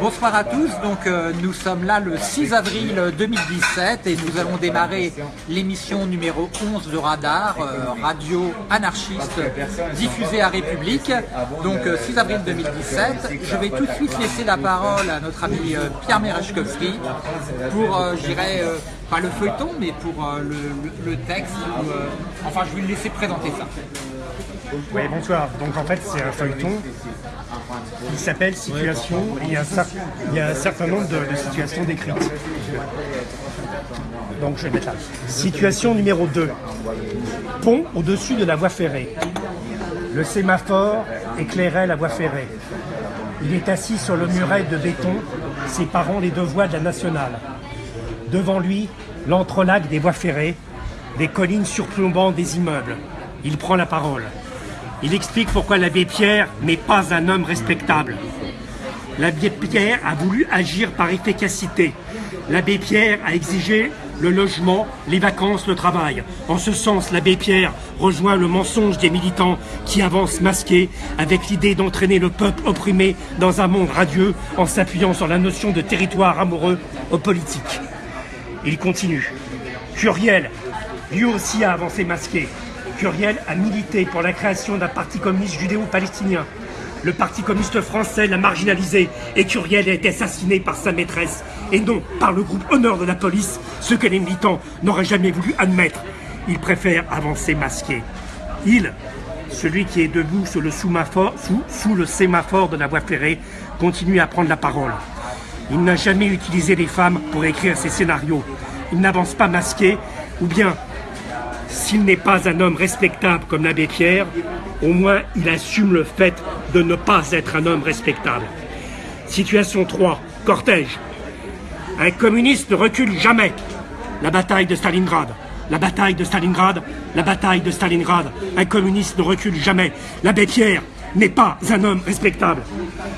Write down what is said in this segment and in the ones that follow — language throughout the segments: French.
Bonsoir à tous, donc euh, nous sommes là le 6 avril 2017 et nous allons démarrer l'émission numéro 11 de Radar, euh, radio anarchiste diffusée à République, donc 6 euh, avril 2017. Je vais tout de suite laisser la parole à notre ami Pierre Merechkovski pour, j'irai, pas le feuilleton, mais pour le, texte, enfin je vais le laisser présenter ça. Oui, bonsoir. Donc en fait, c'est un feuilleton qui s'appelle Situation il y, a un, certain nombre de, situations décrites. Donc je vais mettre là. Situation numéro 2. Pont au-dessus de la voie ferrée. Le sémaphore éclairait la voie ferrée. Il est assis sur le muret de béton séparant les deux voies de la nationale. Devant lui, l'entrelac des voies ferrées, des collines surplombant des immeubles. Il prend la parole. Il explique pourquoi l'abbé Pierre n'est pas un homme respectable. L'abbé Pierre a voulu agir par efficacité. L'abbé Pierre a exigé le logement, les vacances, le travail. En ce sens, l'abbé Pierre rejoint le mensonge des militants qui avancent masqués avec l'idée d'entraîner le peuple opprimé dans un monde radieux en s'appuyant sur la notion de territoire amoureux aux politiques. Il continue. Curiel, lui aussi a avancé masqué. Curiel a milité pour la création d'un parti communiste judéo-palestinien. Le parti communiste français l'a marginalisé et Curiel a été assassiné par sa maîtresse et non par le groupe Honneur de la police, ce que les militants n'auraient jamais voulu admettre. Il préfère avancer masqué. Il, celui qui est debout sous le, sous, sous le sémaphore de la voie ferrée, continue à prendre la parole. Il n'a jamais utilisé les femmes pour écrire ses scénarios. Il n'avance pas masqué, ou bien s'il n'est pas un homme respectable comme l'abbé Pierre, au moins il assume le fait de ne pas être un homme respectable. Situation 3. Cortège. Un communiste ne recule jamais. La bataille de Stalingrad. La bataille de Stalingrad. La bataille de Stalingrad. Un communiste ne recule jamais. L'abbé Pierre n'est pas un homme respectable.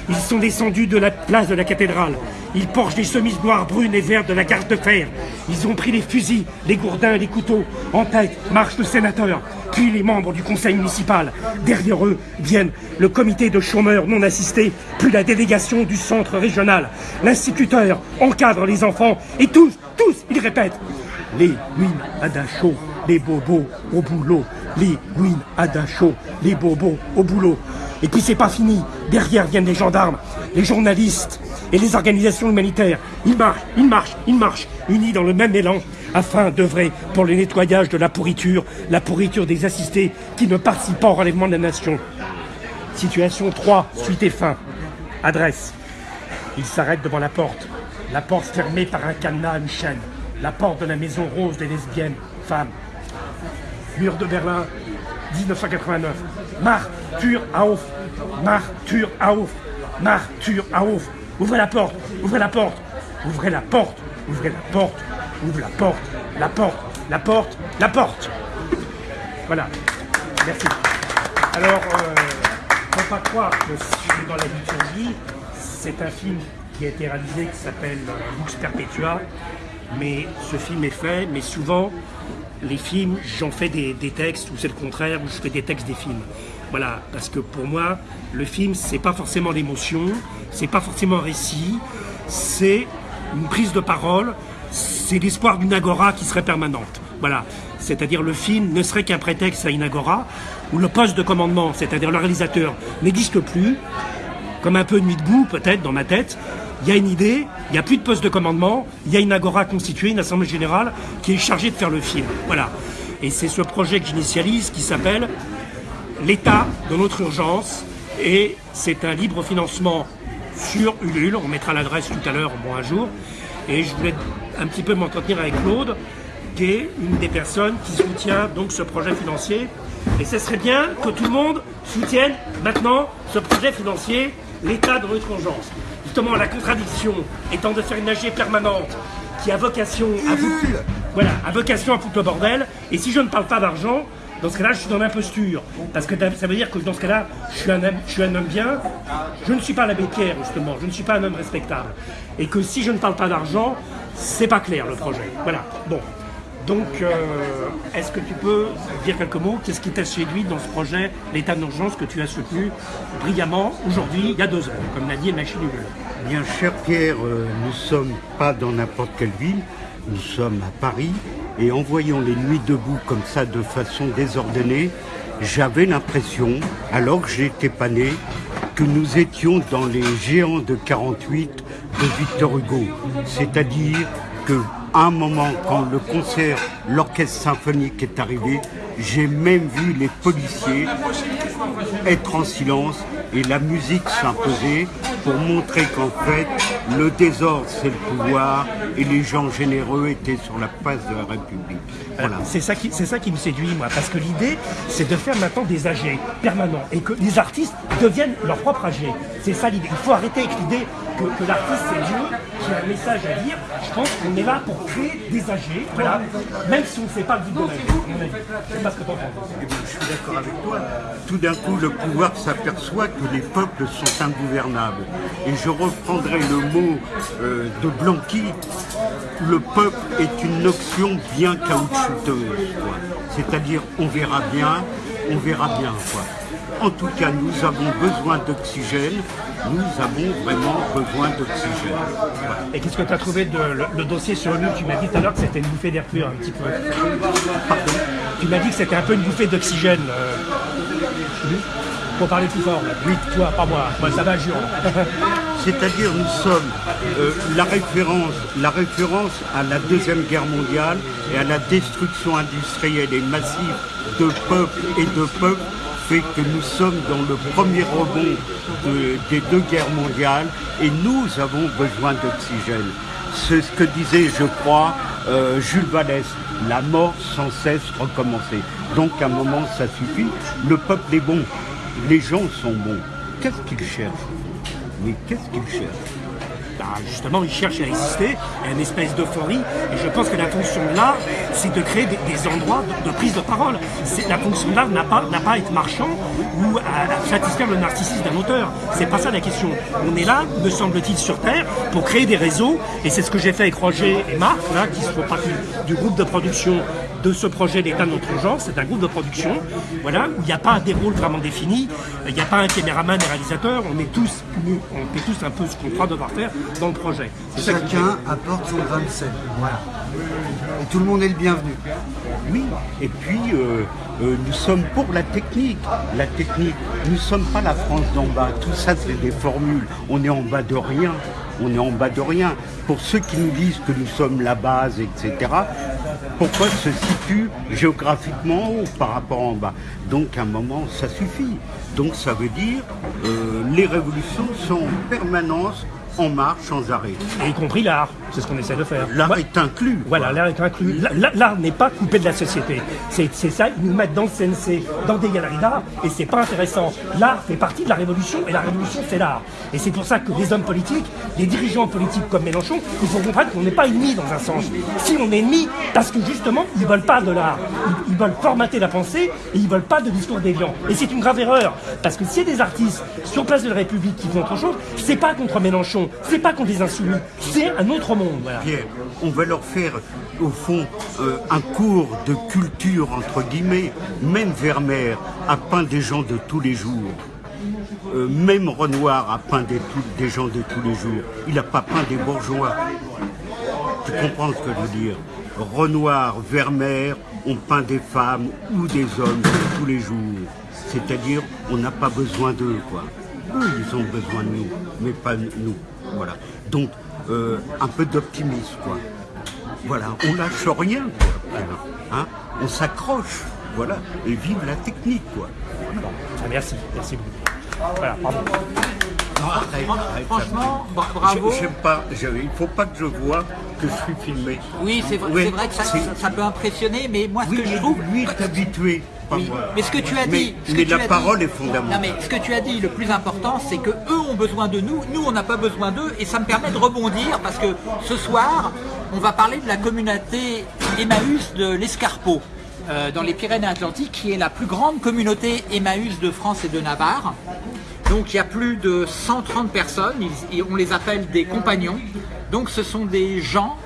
Ils sont descendus de la place de la cathédrale. Ils portent des chemises noires, brunes et vertes de la garde de fer. Ils ont pris les fusils, les gourdins, les couteaux. En tête marche le sénateur, puis les membres du conseil municipal. Derrière eux viennent le comité de chômeurs non assistés, puis la délégation du centre régional. L'instituteur encadre les enfants et tous, tous, ils répètent les win à les bobos au boulot, les à chaud, les bobos au boulot. Et puis c'est pas fini. Derrière viennent les gendarmes, les journalistes et les organisations humanitaires. Ils marchent, ils marchent, ils marchent, unis dans le même élan, afin d'œuvrer pour le nettoyage de la pourriture, la pourriture des assistés qui ne participent pas au relèvement de la nation. Situation 3, suite et fin. Adresse. Ils s'arrêtent devant la porte. La porte fermée par un cadenas à une chaîne. La porte de la maison rose des lesbiennes, femmes. Mur de Berlin, 1989. Martyr auf, Martyr auf, Martyr auf. Ouvrez la porte, ouvrez la porte, ouvrez la porte, ouvrez la porte, ouvrez la porte, la porte, la porte, la porte. Voilà. Merci. Alors, euh, faut pas croire que je dans la liturgie, c'est un film qui a été réalisé qui s'appelle Lux Perpetua, mais ce film est fait, mais souvent les films, j'en fais des, textes, ou c'est le contraire, où je fais des textes des films. Voilà, parce que pour moi, le film, c'est pas forcément l'émotion, c'est pas forcément un récit, c'est une prise de parole, c'est l'espoir d'une agora qui serait permanente. Voilà, c'est-à-dire le film ne serait qu'un prétexte à une agora, où le poste de commandement, c'est-à-dire le réalisateur, n'existe plus, comme un peu nuit debout peut-être dans ma tête, il y a une idée, il n'y a plus de poste de commandement, il y a une agora constituée, une assemblée générale qui est chargée de faire le film. Voilà. Et c'est ce projet que j'initialise qui s'appelle L'État de notre urgence. Et c'est un libre financement sur Ulule. On mettra l'adresse tout à l'heure, bon un jour. Et je voulais un petit peu m'entretenir avec Claude, qui est une des personnes qui soutient donc ce projet financier. Et ce serait bien que tout le monde soutienne maintenant ce projet financier, l'État de notre urgence justement la contradiction étant de faire une AG permanente qui a vocation à foutre, voilà, a vocation à foutre le bordel, et si je ne parle pas d'argent, dans ce cas-là, je suis dans l'imposture. Parce que ça veut dire que dans ce cas-là, je suis, un homme, je suis un homme bien. Je ne suis pas l'abbé Pierre, justement. Je ne suis pas un homme respectable. Et que si je ne parle pas d'argent, c'est pas clair, le projet. Voilà. Bon. Donc, euh, est-ce que tu peux dire quelques mots? Qu'est-ce qui t'a séduit dans ce projet, l'état d'urgence que tu as soutenu brillamment aujourd'hui, il y a deux ans, comme l'a dit Machine Bien, cher Pierre, euh, nous ne sommes pas dans n'importe quelle ville, nous sommes à Paris, et en voyant les nuits debout comme ça de façon désordonnée, j'avais l'impression, alors que j'étais pas né, que nous étions dans les géants de 48 de Victor Hugo. C'est-à-dire que un moment, quand le concert, l'orchestre symphonique est arrivé, j'ai même vu les policiers être en silence et la musique s'imposer pour montrer qu'en fait, le désordre, c'est le pouvoir et les gens généreux étaient sur la place de la République. Voilà. C'est ça, qui, ça qui me séduit, moi, parce que l'idée, c'est de faire maintenant des âgés permanents et que les artistes deviennent leur propre âgé. C'est ça l'idée. Il faut arrêter avec l'idée que, l'artiste c'est Dieu, qui a un message à dire. Je pense qu'on est là pour créer des âgés, voilà, même si on ne fait pas le but de. Je sais pas ce que tu en penses. Eh je suis d'accord avec toi. Tout d'un coup, le pouvoir s'aperçoit que les peuples sont ingouvernables. Et je reprendrai le mot euh, de Blanqui, le peuple est une notion bien caoutchouteuse. C'est-à-dire, on verra bien, on verra bien. Quoi. En tout cas, nous avons besoin d'oxygène. Nous avons vraiment besoin d'oxygène. Et qu'est-ce que tu as trouvé de le, dossier sur lui Tu m'as dit tout à l'heure que c'était une bouffée d'air pur un petit peu. Pardon? Tu m'as dit que c'était un peu une bouffée d'oxygène. Euh. Pour parler plus fort. Oui, toi, pas moi. Moi, ça va, jure. C'est-à-dire, nous sommes euh, la, référence, la référence à la Deuxième Guerre mondiale et à la destruction industrielle et massive de peuples et de peuples que nous sommes dans le premier rebond des deux guerres mondiales et nous avons besoin d'oxygène. C'est ce que disait, je crois, euh, Jules Vallès, la mort sans cesse recommencer. Donc à un moment, ça suffit. Le peuple est bon, les gens sont bons. Qu'est-ce qu'ils cherchent? Mais qu'est-ce qu'ils cherchent? Bah, justement, il cherche à exister, à une espèce d'euphorie. Et je pense que la fonction de l'art, c'est de créer des, endroits de, prise de parole. La fonction de l'art n'a pas, pas à être marchand ou à, satisfaire le narcissisme d'un auteur. C'est pas ça la question. On est là, me semble-t-il, sur Terre, pour créer des réseaux. Et c'est ce que j'ai fait avec Roger et Marc, là, qui font partie du groupe de production de ce projet d'État de notre genre. C'est un groupe de production, voilà, où il n'y a pas des rôles vraiment définis. Il n'y a pas un caméraman et réalisateur. On est tous, on fait tous un peu ce qu'on croit devoir faire dans le projet. Chacun apporte son 27. Voilà. Et tout le monde est le bienvenu. Oui, et puis euh, euh, nous sommes pour la technique. La technique, nous ne sommes pas la France d'en bas. Tout ça, c'est des formules. On est en bas de rien. On est en bas de rien. Pour ceux qui nous disent que nous sommes la base, etc., pourquoi se situe géographiquement haut par rapport en bas? Donc à un moment, ça suffit. Donc ça veut dire euh, les révolutions sont en permanence en marche sans arrêt. y compris l'art, c'est ce qu'on essaie de faire. L'art est inclus. Voilà, l'art est inclus. L'art n'est pas coupé de la société. C'est ça, ils nous mettent dans le CNC, dans des galeries d'art, et c'est pas intéressant. L'art fait partie de la révolution, et la révolution, c'est l'art. Et c'est pour ça que les hommes politiques, les dirigeants politiques comme Mélenchon, il faut comprendre qu'on n'est pas ennemis dans un sens. Si on est ennemis, parce que justement, ils veulent pas de l'art. Ils, veulent formater la pensée, et ils veulent pas de discours déviants. Et c'est une grave erreur, parce que s'il y a des artistes sur place de la République qui font autre chose, c'est pas contre Mélenchon, c'est pas qu'on les insoumis, c'est un autre monde. Pierre, on va leur faire, au fond, euh, un cours de culture, entre guillemets. Même Vermeer a peint des gens de tous les jours. Euh, même Renoir a peint des, des, gens de tous les jours. Il n'a pas peint des bourgeois. Tu comprends ce que je veux dire? Renoir, Vermeer ont peint des femmes ou des hommes de tous les jours. C'est-à-dire, on n'a pas besoin d'eux, quoi. Eux, ils ont besoin de nous, mais pas nous. Voilà. Donc, euh, un peu d'optimisme, quoi. Voilà, on lâche rien, quoi. Hein on s'accroche, voilà, et vive la technique, quoi. Ah, merci, merci beaucoup. Voilà, pardon. franchement, bravo. J'aime pas, il faut pas que je vois que je suis filmé. Oui, c'est vrai, que ça, peut impressionner, mais moi ce que je trouve... Lui est habitué. Mais ce que tu as dit, mais, la parole est fondamentale. Non, mais ce que tu as dit, le plus important, c'est que eux ont besoin de nous, nous on n'a pas besoin d'eux, et ça me permet de rebondir parce que ce soir, on va parler de la communauté Emmaüs de l'Escarpeau. Euh, dans les Pyrénées-Atlantiques, qui est la plus grande communauté Emmaüs de France et de Navarre. Donc il y a plus de 130 personnes, on les appelle des compagnons. Donc ce sont des gens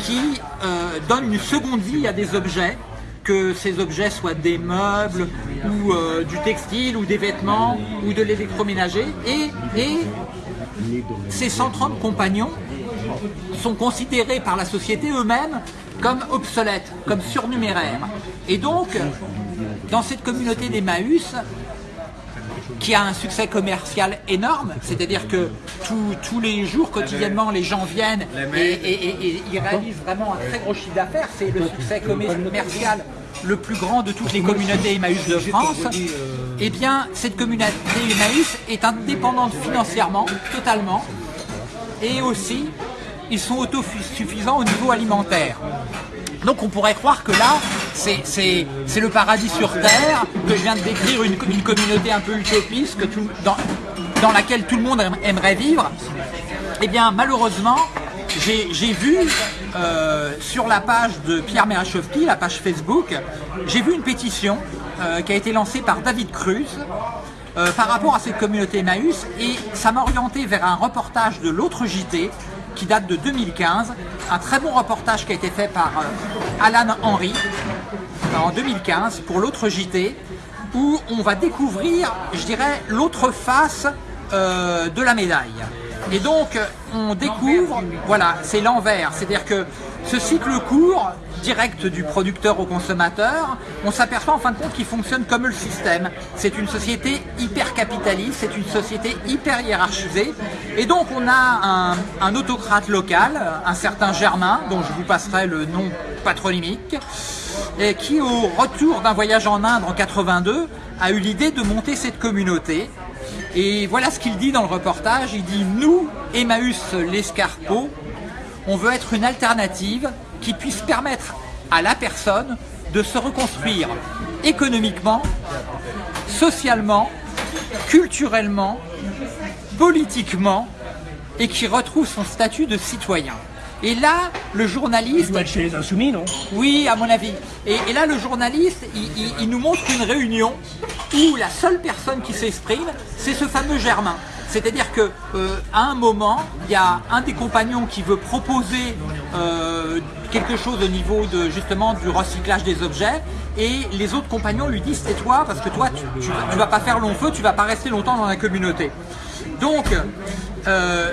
qui euh, donne une seconde vie à des objets, que ces objets soient des meubles ou euh, du textile ou des vêtements ou de l'électroménager. Et, ces 130 compagnons sont considérés par la société eux-mêmes comme obsolètes, comme surnuméraires. Et donc, dans cette communauté d'Emmaüs, qui a un succès commercial énorme, c'est-à-dire que tous les jours, quotidiennement, les gens viennent et, et ils réalisent vraiment un très gros chiffre d'affaires. C'est le succès commercial le plus grand de toutes les communautés Emmaüs de France. Eh bien, cette communauté Emmaüs est indépendante financièrement, totalement, et aussi, ils sont autosuffisants au niveau alimentaire. Donc on pourrait croire que là, c'est le paradis sur Terre, que je viens de décrire une, communauté un peu utopiste, dans, laquelle tout le monde aimerait vivre. Eh bien, malheureusement, j'ai vu euh, sur la page de Pierre Merachowski, la page Facebook, j'ai vu une pétition euh, qui a été lancée par David Cruz euh, par rapport à cette communauté Emmaüs et ça m'a orienté vers un reportage de l'autre JT qui date de 2015, un très bon reportage qui a été fait par Alan Henry en 2015 pour l'autre JT où on va découvrir, je dirais, l'autre face de la médaille. Et donc, on découvre, voilà, c'est l'envers. C'est-à-dire que ce cycle court, direct du producteur au consommateur, on s'aperçoit en fin de compte qu'il fonctionne comme le système. C'est une société hyper capitaliste, c'est une société hyper hiérarchisée. Et donc, on a un, autocrate local, un certain Germain, dont je vous passerai le nom patronymique, qui, au retour d'un voyage en Inde en 82, a eu l'idée de monter cette communauté et voilà ce qu'il dit dans le reportage, il dit « Nous, Emmaüs l'Escarpeau, on veut être une alternative qui puisse permettre à la personne de se reconstruire économiquement, socialement, culturellement, politiquement et qui retrouve son statut de citoyen. Et là, le journaliste... Il doit chez les Insoumis, non? Oui, à mon avis. Et, là, le journaliste, il, nous montre une réunion où la seule personne qui s'exprime, c'est ce fameux Germain. C'est-à-dire que euh, à un moment, il y a un des compagnons qui veut proposer euh, quelque chose au niveau de du recyclage des objets et les autres compagnons lui disent c'est toi parce que toi tu, tu, vas pas faire long feu, tu vas pas rester longtemps dans la communauté. Donc euh,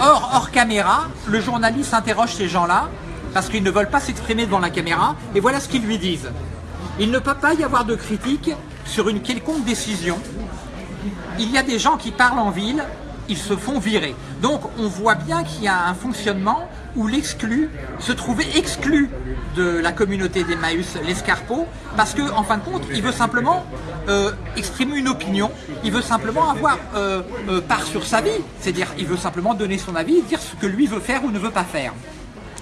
hors, hors caméra, le journaliste interroge ces gens-là parce qu'ils ne veulent pas s'exprimer devant la caméra et voilà ce qu'ils lui disent. Il ne peut pas y avoir de critique sur une quelconque décision. Il y a des gens qui parlent en ville, ils se font virer. Donc on voit bien qu'il y a un fonctionnement où l'exclu se trouvait exclu de la communauté d'Emmaüs, l'escarpeau, parce qu'en en fin de compte, il veut simplement euh, exprimer une opinion, il veut simplement avoir euh, euh, part sur sa vie, c'est-à-dire il veut simplement donner son avis, dire ce que lui veut faire ou ne veut pas faire.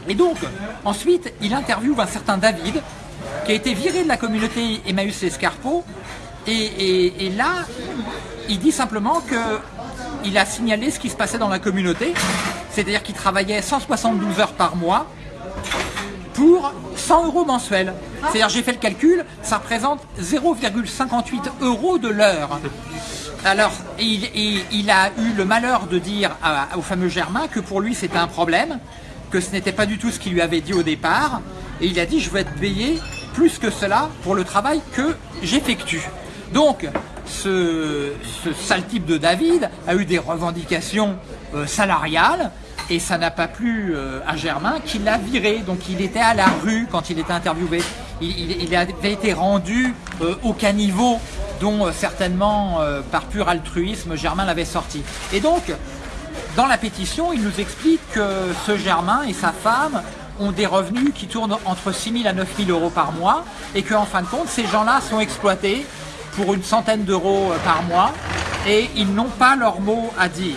Et donc, ensuite, il interviewe un certain David, qui a été viré de la communauté Emmaüs et, et là, il dit simplement que il a signalé ce qui se passait dans la communauté, c'est-à-dire qu'il travaillait 172 heures par mois pour 100 euros mensuels. C'est-à-dire, j'ai fait le calcul, ça représente 0,58 euros de l'heure. Alors, il, a eu le malheur de dire au fameux Germain que pour lui c'était un problème, que ce n'était pas du tout ce qu'il lui avait dit au départ, et il a dit je vais être payé plus que cela pour le travail que j'effectue. Donc, ce, sale type de David a eu des revendications euh, salariales et ça n'a pas plu euh, à Germain qui l'a viré. Donc il était à la rue quand il était interviewé. Il, avait été rendu euh, au caniveau dont certainement par pur altruisme Germain l'avait sorti. Et donc dans la pétition il nous explique que ce Germain et sa femme ont des revenus qui tournent entre 6 000 à 9 000 euros par mois et qu'en fin de compte ces gens-là sont exploités pour une centaine d'euros euh, par mois et ils n'ont pas leur mot à dire.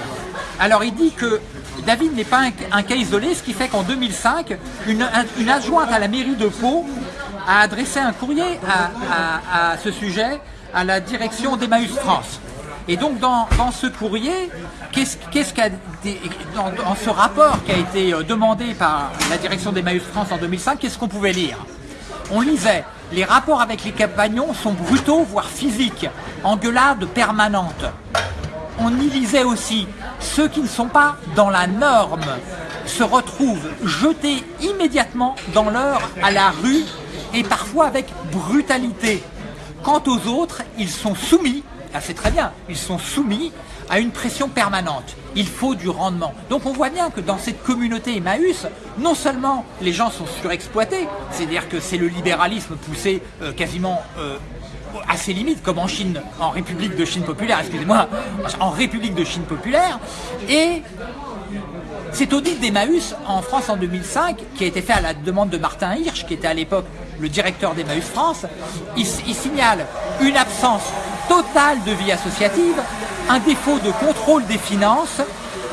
Alors il dit que David n'est pas un, cas isolé, ce qui fait qu'en 2005, une, adjointe à la mairie de Pau a adressé un courrier à, ce sujet à la direction d'Emmaüs France. Et donc dans, ce courrier, qu'est-ce dans, dans, ce rapport qui a été euh, demandé par la direction d'Emmaüs France en 2005, qu'est-ce qu'on pouvait lire? On lisait les rapports avec les compagnons sont brutaux, voire physiques, engueulades permanentes. On y lisait aussi ceux qui ne sont pas dans la norme, se retrouvent jetés immédiatement dans l'heure à la rue et parfois avec brutalité. Quant aux autres, ils sont soumis, ah, c'est très bien, ils sont soumis à une pression permanente. Il faut du rendement. Donc on voit bien que dans cette communauté Emmaüs, non seulement les gens sont surexploités, c'est-à-dire que c'est le libéralisme poussé euh, quasiment euh, à ses limites, comme en Chine, en République de Chine populaire, excusez-moi, en République de Chine populaire, et cet audit d'Emmaüs en France en 2005, qui a été fait à la demande de Martin Hirsch, qui était à l'époque le directeur d'Emmaüs France, il, il signale une absence totale de vie associative, un défaut de contrôle des finances,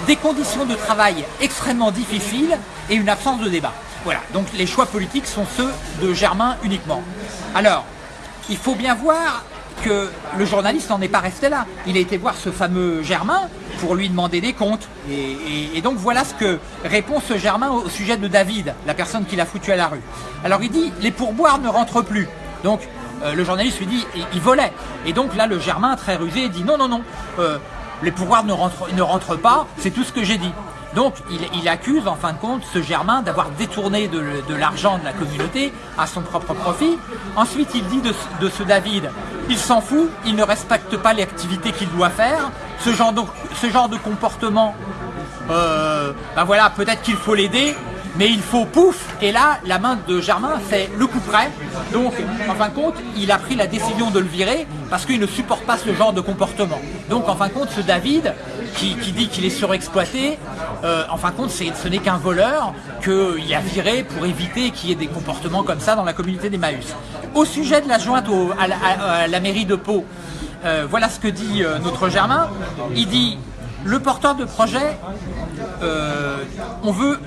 des conditions de travail extrêmement difficiles et une absence de débat. Voilà, donc les choix politiques sont ceux de Germain uniquement. Alors, il faut bien voir que le journaliste n'en est pas resté là. Il a été voir ce fameux Germain pour lui demander des comptes. Et, donc voilà ce que répond ce Germain au sujet de David, la personne qui l'a foutu à la rue. Alors il dit, les pourboires ne rentrent plus. Donc euh, le journaliste lui dit, il, volait. Et donc là, le Germain, très rusé, dit, non, non, non, euh, les pourboires ne rentrent, ne rentrent pas, c'est tout ce que j'ai dit. Donc il, accuse en fin de compte ce Germain d'avoir détourné de, l'argent de la communauté à son propre profit. Ensuite il dit de, ce David, il s'en fout, il ne respecte pas les activités qu'il doit faire. Ce genre de, ce genre de comportement, euh, ben voilà, peut-être qu'il faut l'aider, mais il faut pouf Et là, la main de Germain fait le coup près. Donc, en fin de compte, il a pris la décision de le virer parce qu'il ne supporte pas ce genre de comportement. Donc, en fin de compte, ce David, qui, dit qu'il est surexploité, euh, en fin de compte, ce n'est qu'un voleur qu'il a viré pour éviter qu'il y ait des comportements comme ça dans la communauté des Maüs. Au sujet de la jointe à, la, mairie de Pau, euh, voilà ce que dit euh, notre Germain. Il dit, le porteur de projet, on veut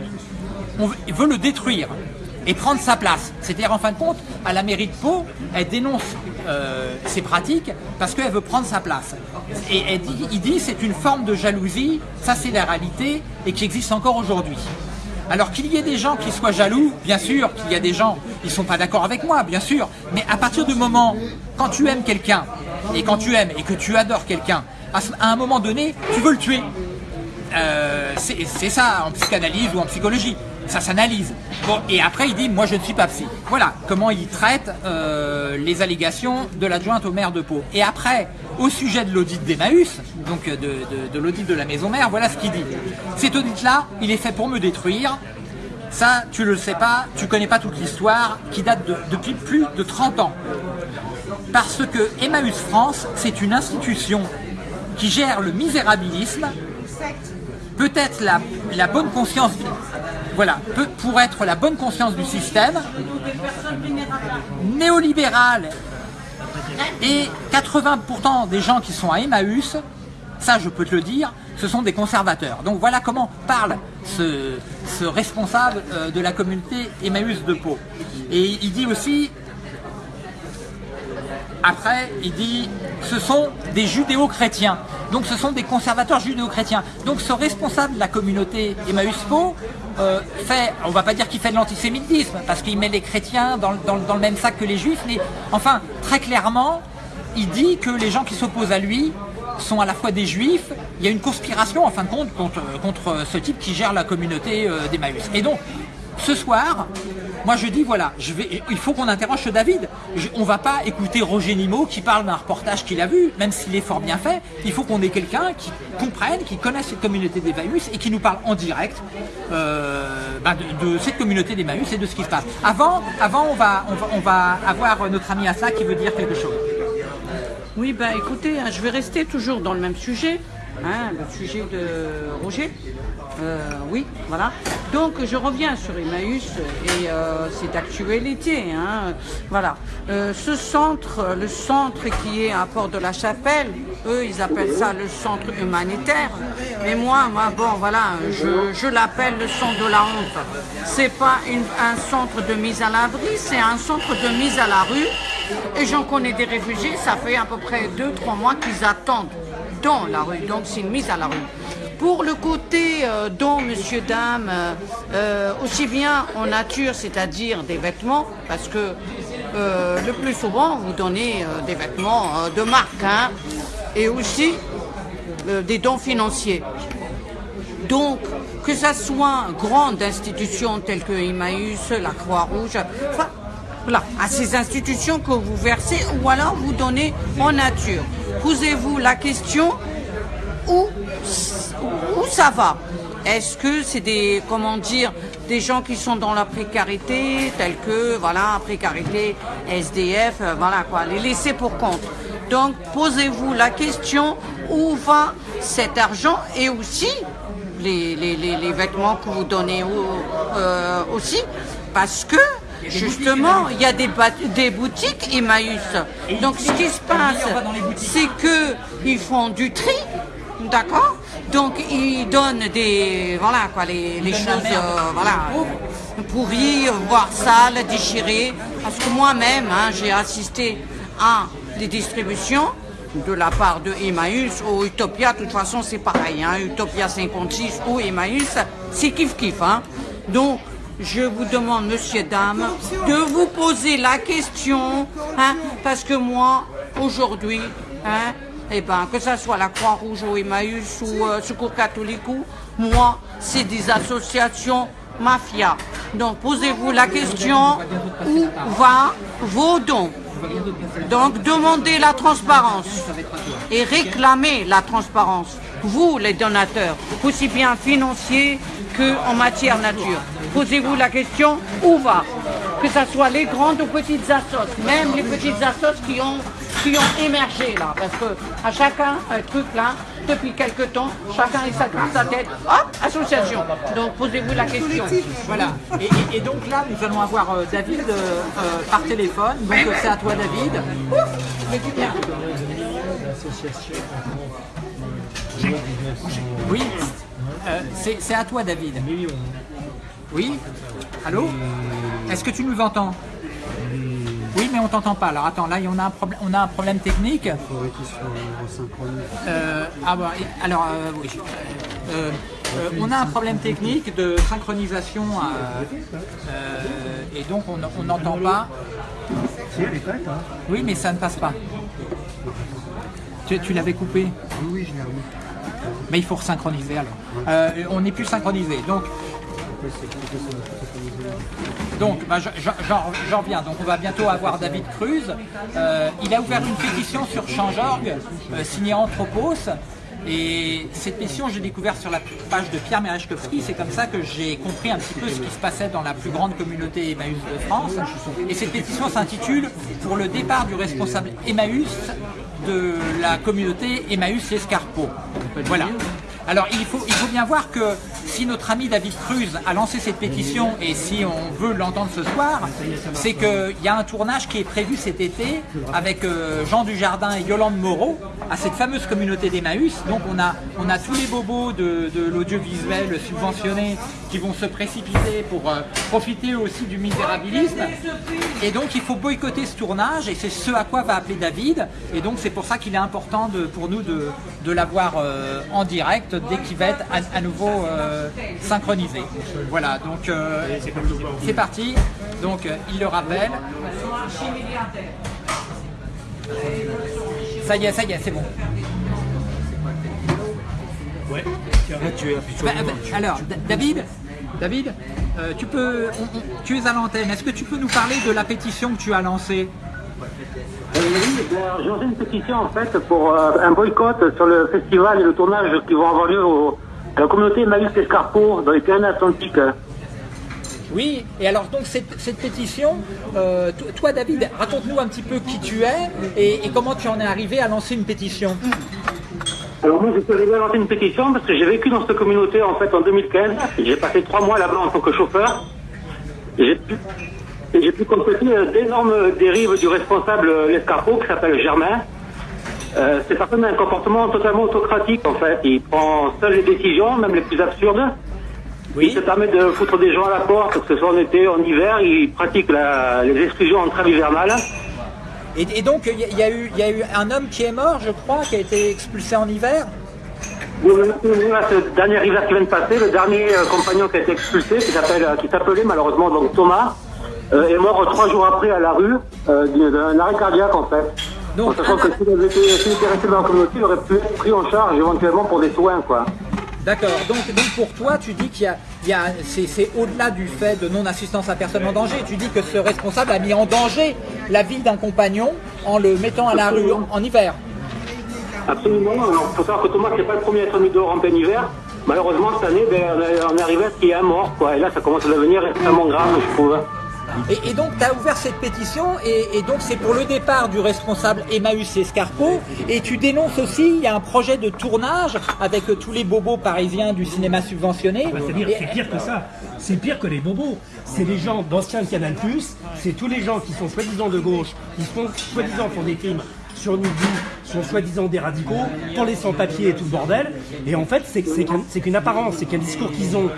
on veut le détruire et prendre sa place. C'est-à-dire, en fin de compte, à la mairie de Pau, elle dénonce euh, ces pratiques parce qu'elle veut prendre sa place. Et elle dit, il dit c'est une forme de jalousie, ça c'est la réalité, et qui existe encore aujourd'hui. Alors qu'il y ait des gens qui soient jaloux, bien sûr qu'il y a des gens qui ne sont pas d'accord avec moi, bien sûr, mais à partir du moment, quand tu aimes quelqu'un, et quand tu aimes et que tu adores quelqu'un, à un moment donné, tu veux le tuer. Euh, c'est ça en psychanalyse ou en psychologie ça s'analyse. Bon, et après il dit, moi je ne suis pas psy. Voilà comment il traite euh, les allégations de l'adjointe au maire de Pau. Et après, au sujet de l'audit d'Emmaüs, donc de, de, l'audit de la maison mère, voilà ce qu'il dit. Cet audit-là, il est fait pour me détruire. Ça, tu le sais pas, tu connais pas toute l'histoire, qui date depuis plus de 30 ans. Parce que Emmaüs France, c'est une institution qui gère le misérabilisme, peut-être la bonne conscience voilà, pour être la bonne conscience du système, néolibéral, et 80% des gens qui sont à Emmaüs, ça je peux te le dire, ce sont des conservateurs. Donc voilà comment parle ce, responsable euh, de la communauté Emmaüs de Pau. Et il dit aussi, après, il dit, ce sont des judéo-chrétiens. Donc ce sont des conservateurs judéo-chrétiens. Donc ce responsable de la communauté Emmaüs Pau euh, fait, on va pas dire qu'il fait de l'antisémitisme, parce qu'il met les chrétiens dans, le même sac que les juifs, mais enfin, très clairement, il dit que les gens qui s'opposent à lui sont à la fois des juifs, il y a une conspiration en fin de compte contre, contre ce type qui gère la communauté euh, d'Emmaüs. Et donc, ce soir, moi je dis voilà, je il faut qu'on interroge David. On on va pas écouter Roger Nimot qui parle d'un reportage qu'il a vu, même s'il est fort bien fait. Il faut qu'on ait quelqu'un qui comprenne, qui connaisse cette communauté d'Emmaüs et qui nous parle en direct euh, bah, de, cette communauté d'Emmaüs et de ce qui se passe. Avant, avant on, va, avoir notre ami Assa qui veut dire quelque chose. Oui, bah écoutez, je vais rester toujours dans le même sujet. Hein, le sujet de Roger. Euh, oui, voilà. Donc je reviens sur Emmaüs et euh, c'est d'actualité. Hein, voilà. Euh, ce centre, le centre qui est à Port de la Chapelle, eux ils appellent ça le centre humanitaire. Mais moi, moi bon voilà, je, l'appelle le centre de la honte. C'est pas un centre de mise à l'abri, c'est un centre de mise à la rue. Et j'en connais des réfugiés, ça fait à peu près 2-3 mois qu'ils attendent dans la rue. Donc c'est une mise à la rue. Pour le côté euh, don, monsieur, dame, euh, euh, aussi bien en nature, c'est-à-dire des vêtements, parce que le plus souvent, vous donnez des vêtements de marque, hein, et aussi des dons financiers. Donc, que ça soit grande institution telle que Emmaüs, la Croix-Rouge, voilà, à ces institutions que vous versez ou alors vous donnez en nature. Posez-vous la question où, où ça va? Est-ce que c'est des, comment dire, des gens qui sont dans la précarité, tels que, voilà, précarité, SDF, euh, voilà quoi, les laisser pour compte? Donc, posez-vous la question où va cet argent et aussi les, les, les, les vêtements que vous donnez au- euh, aussi, parce que justement, il y a des, des boutiques Emmaüs. Donc, ce qui se passe, c'est que ils font du tri, d'accord Donc, ils donnent des, voilà quoi, les, les choses, euh, voilà, pourries, voire sales, déchirées. Parce que moi-même, hein, j'ai assisté à des distributions de la part de Emmaüs ou Utopia, de toute façon c'est pareil, hein, Utopia 56 ou Emmaüs, c'est kiff kiff. Hein. Donc je vous demande, monsieur, dame, de vous poser la question, hein, parce que moi, aujourd'hui, hein, eh ben, que ce soit la Croix-Rouge ou Emmaüs ou euh, Secours catholique, moi, c'est des associations mafia. Donc posez-vous la question, où va vos dons donc demandez la transparence et réclamez la transparence. Vous, les donateurs, aussi bien financiers que en matière nature. Posez-vous la question où va? Que ce soit les grandes ou petites assos, même les petites assos qui ont, qui ont émergé là. Parce que à chacun, un truc là, depuis quelque temps, chacun il s'accroche sa tête. Hop, association. Donc posez-vous la question. Voilà. Et, et- et donc là, nous allons avoir euh, David euh, euh, par téléphone. Donc c'est à toi, David. Mais tu viens. Oui. Euh, c'est c'est à toi, David. Oui. Allô? Est-ce que tu nous entends? Oui, mais on t'entend pas. Alors attends, là, on a un problème. On a un problème technique. Euh, ah bah, alors euh, oui. Euh, euh, on a un problème technique de synchronisation et donc on n'entend pas. Oui, mais ça ne passe pas. Tu, tu l'avais coupé Oui, oui, je l'ai remis. Mais il faut resynchroniser alors. On n'est plus synchronisé. Donc, donc bah, je- je- j'en reviens. Donc on va bientôt avoir David Cruz. Euh, il a ouvert une pétition sur Change.org, euh, signée Anthropos. Et cette pétition, j'ai découvert sur la page de Pierre Merechkowski. C'est comme ça que j'ai compris un petit peu ce qui se passait dans la plus grande communauté Emmaüs de France. Et cette pétition s'intitule Pour le départ du responsable Emmaüs de la communauté Emmaüs Escarpot. Voilà. Alors il faut bien voir que si notre ami David Cruz a lancé cette pétition et si on veut l'entendre ce soir, c'est qu'il y a un tournage qui est prévu cet été avec euh, Jean Dujardin et Yolande Moreau à cette fameuse communauté d'Emmaüs. Donc on a, tous les bobos de, de l'audiovisuel subventionné qui vont se précipiter pour euh, profiter aussi du misérabilisme. Et donc il faut boycotter ce tournage et c'est ce à quoi va appeler David. Et donc c'est pour ça qu'il est important de- pour nous de, de l'avoir euh, en direct dès qu'il va être à, à nouveau euh, synchronisé. Voilà, donc c'est parti. Donc il le rappelle. Ça y est, ça y est, c'est bon. Là, tu es Bah, bah, alors, Da- David, David, euh, tu peux, on- on- tu es à l'antenne. Est-ce que tu peux nous parler de la pétition que tu as lancée? Euh, oui, ben, j'ai lancé une pétition en fait pour euh, un boycott sur le festival et le tournage qui vont avoir lieu au, à la communauté Maïs Escarpot dans les Pyrénées-Atlantiques. Oui, et alors donc cette, cette pétition, euh, to- toi David, raconte-nous un petit peu qui tu es et, et comment tu en es arrivé à lancer une pétition. Alors moi, je suis arrivé à lancer une pétition parce que j'ai vécu dans cette communauté en fait en 2015. J'ai passé trois mois là-bas en tant que chauffeur. J'ai pu, j'ai pu constater euh, d'énormes dérives du responsable euh, l'escarpot qui s'appelle Germain. Euh, cette personne a un comportement totalement autocratique en fait. Il prend seul les décisions, même les plus absurdes. Il se permet de foutre des gens à la porte, que ce soit en été, en hiver. Il pratique la- les exclusions en trêve hivernale. Et, et donc il y, a- y eu, il y a eu un homme qui est mort, je crois, qui a été expulsé en hiver. Ce dernier hiver qui vient de passer, le dernier euh, compagnon qui a été expulsé, qui euh, s'appelait malheureusement donc Thomas, euh, est mort trois jours après à la rue euh, d'un arrêt cardiaque en fait. Donc, en sachant que s'il avait été, resté dans la communauté, il aurait pu être pris en charge éventuellement pour des soins quoi. D'accord. Donc, donc pour toi, tu dis qu'il y a, il a c'est, au-delà du fait de non-assistance à personne en danger. Tu dis que ce responsable a mis en danger la vie d'un compagnon en le mettant à la rue en, en hiver. Absolument. Alors, faut savoir que Thomas, c'est pas le premier à être mis dehors en plein hiver. Malheureusement, cette année, ben, on est- on est arrivé à ce qu'il y a un mort, quoi. Et là, ça commence à devenir extrêmement grave, je trouve. Et, donc, tu as ouvert cette pétition, et, donc c'est pour le départ du responsable Emmaüs Escarpot. Et tu dénonces aussi, il y a un projet de tournage avec tous les bobos parisiens du cinéma subventionné. Bah, C'est-à-dire, Et- c'est pire que ça. C'est pire que les bobos. C'est les gens d'anciens Canal+, c'est tous les gens qui sont soi-disant de gauche, qui sont soi-disant font des crimes sur Midi, sont soi-disant des radicaux, pour les sans-papiers et tout le bordel. Et en fait, c'est c'est qu'un- c'est qu'une apparence, c'est qu'un discours qu'ils ont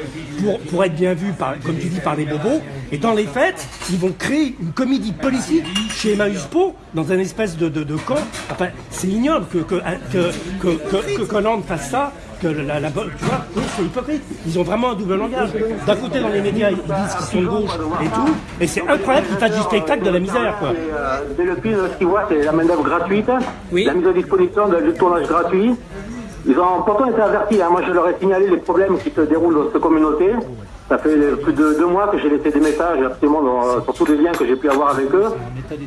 pour, pour être bien vus, par, comme tu dis, par les bobos. Et dans les faits, ils vont créer une comédie politique chez Emmaüs Po, dans un espèce de, de, de camp. Enfin, c'est ignoble que, que, que, que, que Hollande fasse ça que la, la, tu vois, eux, c'est hypocrite. Ils ont vraiment un double langage. D'un côté, dans les médias, ils disent qu'ils sont de gauche et tout, et c'est incroyable qu'ils fassent du spectacle de la misère, quoi. Dès le film, ce qu'ils voient, c'est la main-d'œuvre gratuite, Oui. la mise à disposition de, du tournage gratuit. Ils ont pourtant été avertis. hein. Moi, je leur ai signalé les problèmes qui se déroulent dans cette communauté. Ça fait plus de deux mois que j'ai laissé des messages absolument dans- sur tous les liens que j'ai pu avoir avec eux.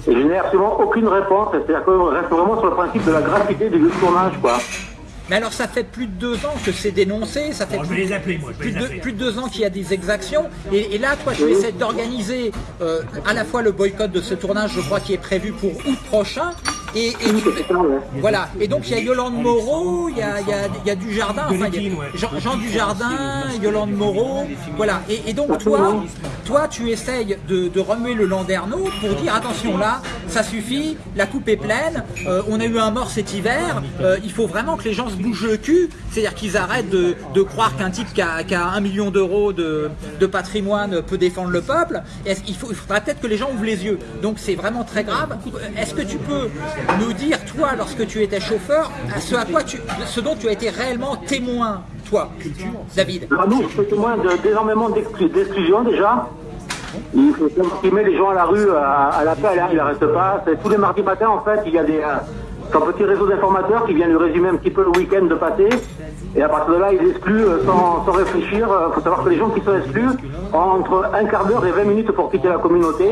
Et je n'ai absolument aucune réponse. C'est-à-dire qu'on reste vraiment sur le principe de la gratuité du tournage, quoi. Mais alors, ça fait plus de deux ans que c'est dénoncé, ça fait Bon, je vais plus, les appeler, moi, je vais plus les de, plus de deux ans qu'il y a des exactions. Et, et là, toi, tu essaies d'organiser euh, à la fois le boycott de ce tournage, je crois, qui est prévu pour août prochain. Et, et tu- voilà. Et donc, il y a Yolande Moreau, il y a, il y a, il y a du Jardin, enfin, il y a. Jean, Jean Dujardin, Yolande Moreau. Voilà. Et, et donc, toi, toi, tu essayes de, de remuer le landerneau pour dire attention, là, ça suffit, la coupe est pleine, euh, on a eu un mort cet hiver, euh, il faut vraiment que les gens se bougent le cul, c'est-à-dire qu'ils arrêtent de, de croire qu'un type qui a, qui a un million d'euros de, de patrimoine peut défendre le peuple. Il, faudra peut-être que les gens ouvrent les yeux. Donc c'est vraiment très grave. Est-ce que tu peux nous dire, toi, lorsque tu étais chauffeur, à ce, à quoi tu, ce dont tu as été réellement témoin, toi, David? Ah non, je suis témoin de- d'énormément d'exclu- d'exclusion déjà. Il faut supprimer les gens à la rue à, à l'appel, hein, il n'arrête pas. C'est tous les mardis matins, en fait, il y a des, euh, un petit réseau d'informateurs qui vient lui résumer un petit peu le week-end de passé. Et à partir de là, il exclut euh, sans, sans réfléchir. Il faut savoir que les gens qui sont exclus ont entre un quart d'heure et 20 minutes pour quitter la communauté.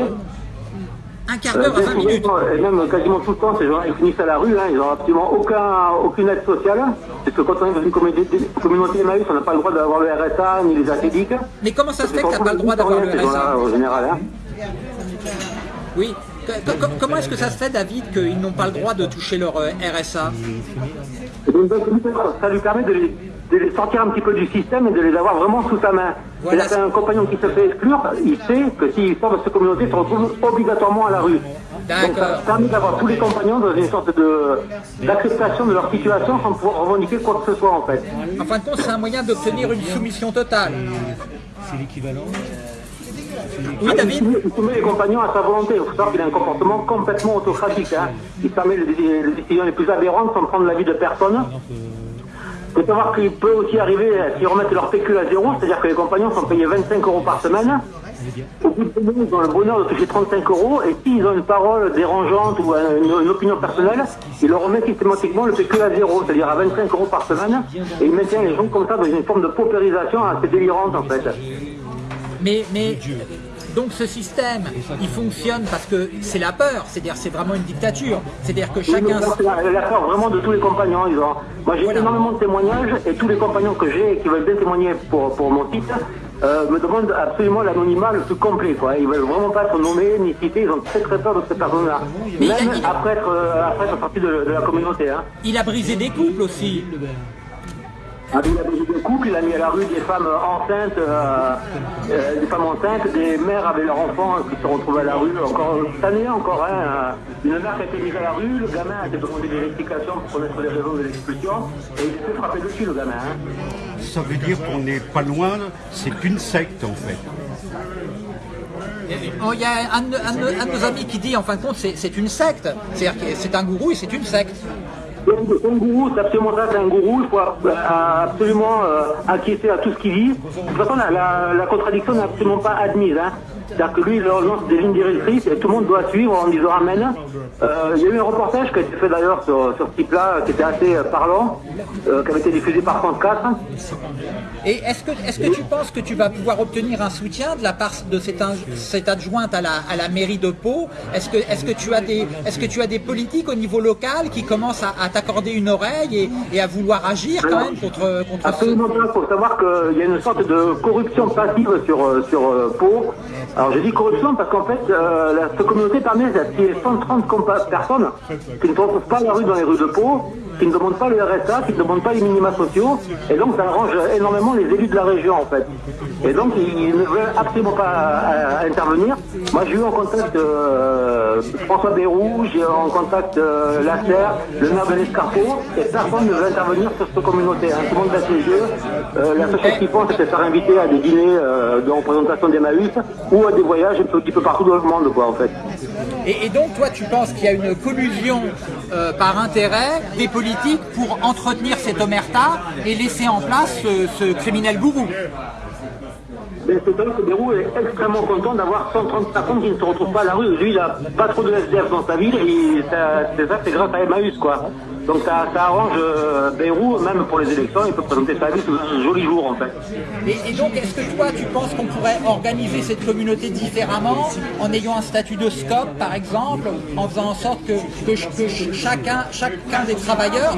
Un quart Euh, d'heure à bien 20 souvent, minutes. Et même quasiment tout le temps, ces gens ils finissent à la rue, hein, ils n'ont absolument aucun, aucune aide sociale. Parce que quand on est dans une communauté, communauté Emmaüs, on n'a pas le droit d'avoir le RSA ni les acédiques. Mais comment ça se fait que tu n'as pas le droit d'avoir le RSA En général, hein. Oui. Comment est-ce que ça se fait, David, qu'ils n'ont pas le droit de toucher leur euh, RSA donc, ça lui permet de les, de les sortir un petit peu du système et de les avoir vraiment sous sa main. Voilà. Qu'un compagnon qui se fait exclure, il sait que s'il sort de cette communauté, il se retrouve obligatoirement à la rue. Donc ça permet d'avoir tous les compagnons dans une sorte de d'acceptation de leur situation sans pouvoir revendiquer quoi que ce soit en fait. En fin de compte, c'est un moyen d'obtenir une soumission totale. C'est l'équivalent. Oui, David Il soumet les compagnons à sa volonté. Il faut savoir qu'il a un comportement complètement autocratique. Hein. Il permet les, décisions les plus aberrantes sans prendre l'avis de personne. Il faut savoir qu'il peut aussi arriver euh, s'ils remettent leur pécule à zéro, c'est-à-dire que les compagnons sont payés 25 euros par semaine. Au bout de ils ont le bonheur de toucher 35 euros et s'ils ont une parole dérangeante ou euh, une, une opinion personnelle, ils leur remettent systématiquement le pécule à zéro, c'est-à-dire à 25 euros par semaine. Et ils maintiennent les gens comme ça dans une forme de paupérisation assez délirante en fait. Mais, mais donc ce système, il fonctionne parce que c'est la peur, c'est-à-dire c'est vraiment une dictature. C'est-à-dire que Oui, chacun... c'est la, la peur vraiment de tous les compagnons. Ils ont... Moi, j'ai Voilà. énormément de témoignages et tous les compagnons que j'ai et qui veulent bien témoigner pour, pour mon site euh, me demandent absolument l'anonymat le plus complet. Quoi. Ils veulent vraiment pas être nommés ni cités. Ils ont très très peur de ces personnes-là. Mais Même il a- il- après être, euh, après être sorti de, de la communauté. Hein. Il a brisé des couples aussi. Il a brisé des couples, il a mis à la rue des femmes enceintes, euh, euh, des femmes enceintes, des mères avec leurs enfants qui se retrouvent à la rue. Encore cette année encore, hein, une mère qui a été mise à la rue, le gamin a été demandé des explications pour connaître les raisons de l'expulsion, et il s'est fait frapper dessus le gamin. Hein. Ça veut dire qu'on n'est pas loin, c'est une secte en fait. Oh, Il y a un, de- un de- un de nos amis qui dit, en fin de compte, c'est c'est une secte. C'est-à-dire que c'est un gourou et c'est une secte. C'est un gourou, c'est absolument ça, c'est un gourou, il faut euh, absolument euh, acquiescer à tout ce qu'il dit. De toute façon, la, la- la contradiction n'est absolument pas admise. Hein. C'est-à-dire que lui, il lance des lignes directrices et tout le monde doit suivre en disant Amen. Euh, il y a eu un reportage qui a été fait d'ailleurs sur, sur ce type-là, qui était assez euh, parlant, euh, qui avait été diffusé par France 4. Et est-ce que, est que tu penses que tu vas pouvoir obtenir un soutien de la part de cette, in- cette adjointe à la, à la mairie de Pau? Est-ce que, est que, tu as des- est-ce que tu as des politiques au niveau local qui commencent à, à t'accorder une oreille et, et à vouloir agir quand même contre, contre ce... Absolument pas. Il faut savoir qu'il y a une sorte de corruption passive sur, sur Pau. Alors je dis corruption parce qu'en fait, euh, la, cette communauté y ait 130 compa- personnes qui ne trouvent pas la rue dans les rues de Pau, qui ne demandent pas le RSA, qui ne demandent pas les minima sociaux. Et donc ça arrange énormément les élus de la région en fait. Et donc ils, ne veulent absolument pas euh, intervenir. Moi j'ai eu en contact euh, François Bérou, j'ai eu en contact euh, Lasserre, le maire de et personne ne veut intervenir sur cette communauté. hein. Tout le monde baisse les yeux. Euh, la seule chose qu'ils font, c'est se faire inviter à des dîners de représentation d'Emmaüs ou à des voyages un petit peu partout dans le monde, quoi, en fait. Et donc, toi, tu penses qu'il y a une collusion euh, par intérêt des politiques pour entretenir cette omerta et laisser en place ce, criminel gourou Mais c'est vrai que Bérou est extrêmement content d'avoir 130 personnes qui ne se retrouvent pas à la rue. Lui, il a pas trop de SDF dans sa ville et c'est ça, c'est grâce à Emmaüs, quoi. Donc ça, ça arrange euh, Bérou, même pour les élections, il peut présenter sa vie sous un joli jour, en fait. Et, et donc, est-ce que toi, tu penses qu'on pourrait organiser cette communauté différemment, en ayant un statut de scope, par exemple, en faisant en sorte que, que, ch- que ch- chacun, chacun des travailleurs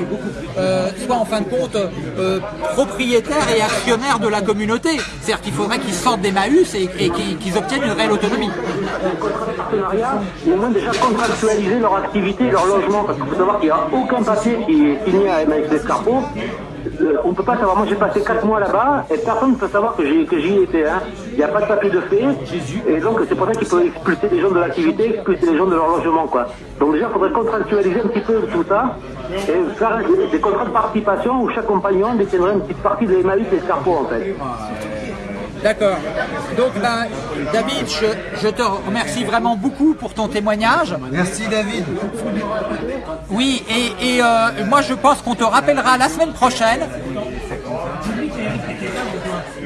euh, soit en fin de compte euh, propriétaire et actionnaire de la communauté? C'est-à-dire qu'il faudrait qu'ils sortent des Maüs et, et qu'ils obtiennent une réelle autonomie. partenariat, au moins déjà contractualiser leur activité leur logement, parce qu'il faut savoir qu'il n'y a aucun qui est signé à MX Escarpot. Euh, on ne peut pas savoir, moi j'ai passé 4 mois là-bas et personne ne peut savoir que j'y étais. hein. Il n'y a pas de papier de fait. Et donc c'est pour ça qu'il faut expulser les gens de l'activité, expulser les gens de leur logement. quoi. Donc déjà il faudrait contractualiser un petit peu tout ça et faire des contrats de participation où chaque compagnon détiendrait une petite partie de l'Emmaüs et en fait. D'accord. Donc, ben, David, je, je te remercie vraiment beaucoup pour ton témoignage. Merci David. Oui, et, et, euh, moi je pense qu'on te rappellera la semaine prochaine.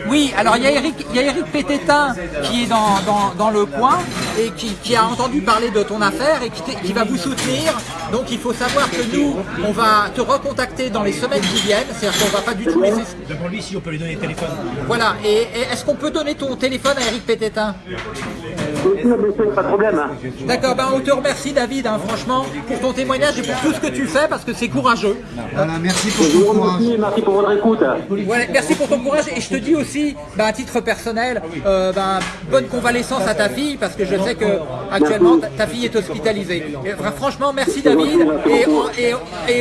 Oui, alors il y a Eric, il y a Eric Pététin qui est dans, dans, dans le coin et qui, qui a entendu parler de ton affaire et qui, qui va vous soutenir. Donc il faut savoir que nous, on va te recontacter dans les semaines qui viennent. C'est-à-dire qu'on va pas du tout laisser... Demande-lui si on peut lui donner le téléphone. Voilà, et, et est-ce qu'on peut donner ton téléphone à Eric Pététin pas de problème. hein. D'accord, ben on te remercie David, hein, franchement, pour ton témoignage et pour tout ce que tu fais parce que c'est courageux. Voilà, merci pour ton courage. merci pour votre écoute. Ouais, merci pour ton courage et je te dis aussi, bah, à titre personnel, euh, bah, bonne convalescence à ta fille parce que je sais que actuellement ta, fille est hospitalisée. Et, franchement, merci David. Et, et,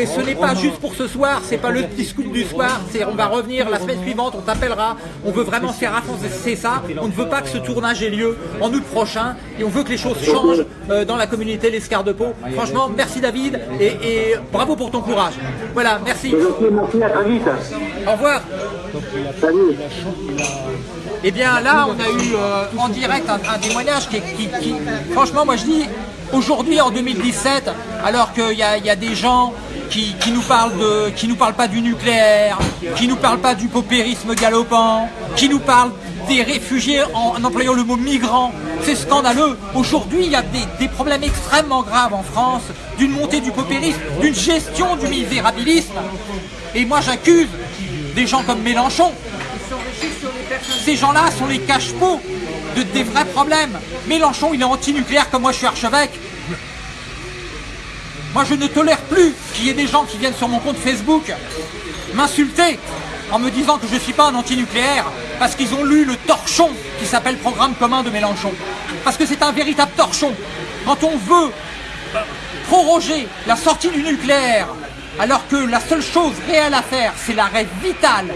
et ce n'est pas juste pour ce soir, c'est pas le petit scoop du soir. C'est on va revenir la semaine suivante, on t'appellera. On veut vraiment faire avancer ça. On ne veut pas que ce tournage ait lieu en août prochain et on veut que les choses changent euh, dans la communauté l'Escar de Pau. Franchement, merci David et, et bravo pour ton courage. Voilà, merci. À très vite. Au revoir. Salut. Eh bien là, on a eu euh, en direct un, un témoignage qui, est- qui- qui- franchement, moi je dis, aujourd'hui en 2017, alors qu'il y a, il y a des gens qui, qui nous parlent de, qui nous pas du nucléaire, qui nous parlent pas du paupérisme galopant, qui nous parlent des réfugiés en, en employant le mot migrants, c'est scandaleux. Aujourd'hui, il y a des, problèmes extrêmement graves en France, d'une montée du paupérisme, d'une gestion du misérabilisme. Et moi j'accuse des gens comme Mélenchon ces gens-là sont les cache-pots de des vrais problèmes. Mélenchon, il est anti-nucléaire comme moi je suis archevêque. Moi je ne tolère plus qu'il y ait des gens qui viennent sur mon compte Facebook m'insulter en me disant que je ne suis pas un anti-nucléaire parce qu'ils ont lu le torchon qui s'appelle Programme commun de Mélenchon. Parce que c'est un véritable torchon. Quand on veut proroger la sortie du nucléaire alors que la seule chose réelle à faire, c'est l'arrêt vital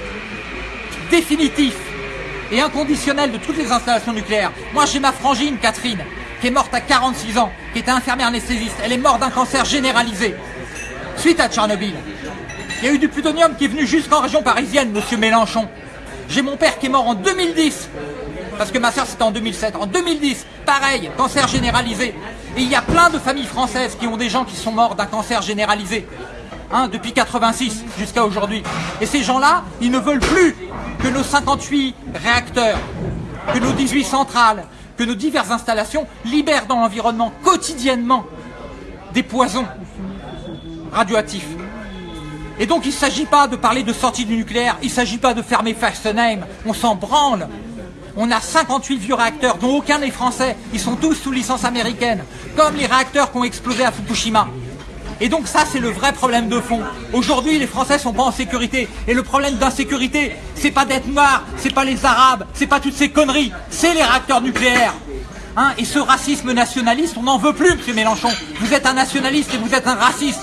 définitif et inconditionnel de toutes les installations nucléaires. Moi, j'ai ma frangine, Catherine, qui est morte à 46 ans, qui était infirmière anesthésiste. Elle est morte d'un cancer généralisé suite à Tchernobyl. Il y a eu du plutonium qui est venu jusqu'en région parisienne, monsieur Mélenchon. J'ai mon père qui est mort en 2010, parce que ma soeur c'était en 2007. En 2010, pareil, cancer généralisé. Et il y a plein de familles françaises qui ont des gens qui sont morts d'un cancer généralisé. hein, depuis 86 jusqu'à aujourd'hui. Et ces gens-là, ils ne veulent plus que nos 58 réacteurs, que nos 18 centrales, que nos diverses installations libèrent dans l'environnement quotidiennement des poisons radioactifs. Et donc il ne s'agit pas de parler de sortie du nucléaire, il ne s'agit pas de fermer Fessenheim, on s'en branle. On a 58 vieux réacteurs, dont aucun n'est français, ils sont tous sous licence américaine, comme les réacteurs qui ont explosé à Fukushima. Et donc ça, c'est le vrai problème de fond. Aujourd'hui, les Français sont pas en sécurité. Et le problème d'insécurité, c'est pas d'être noir, c'est pas les Arabes, c'est pas toutes ces conneries, c'est les réacteurs nucléaires. Hein, et ce racisme nationaliste, on n'en veut plus, M. Mélenchon. Vous êtes un nationaliste et vous êtes un raciste.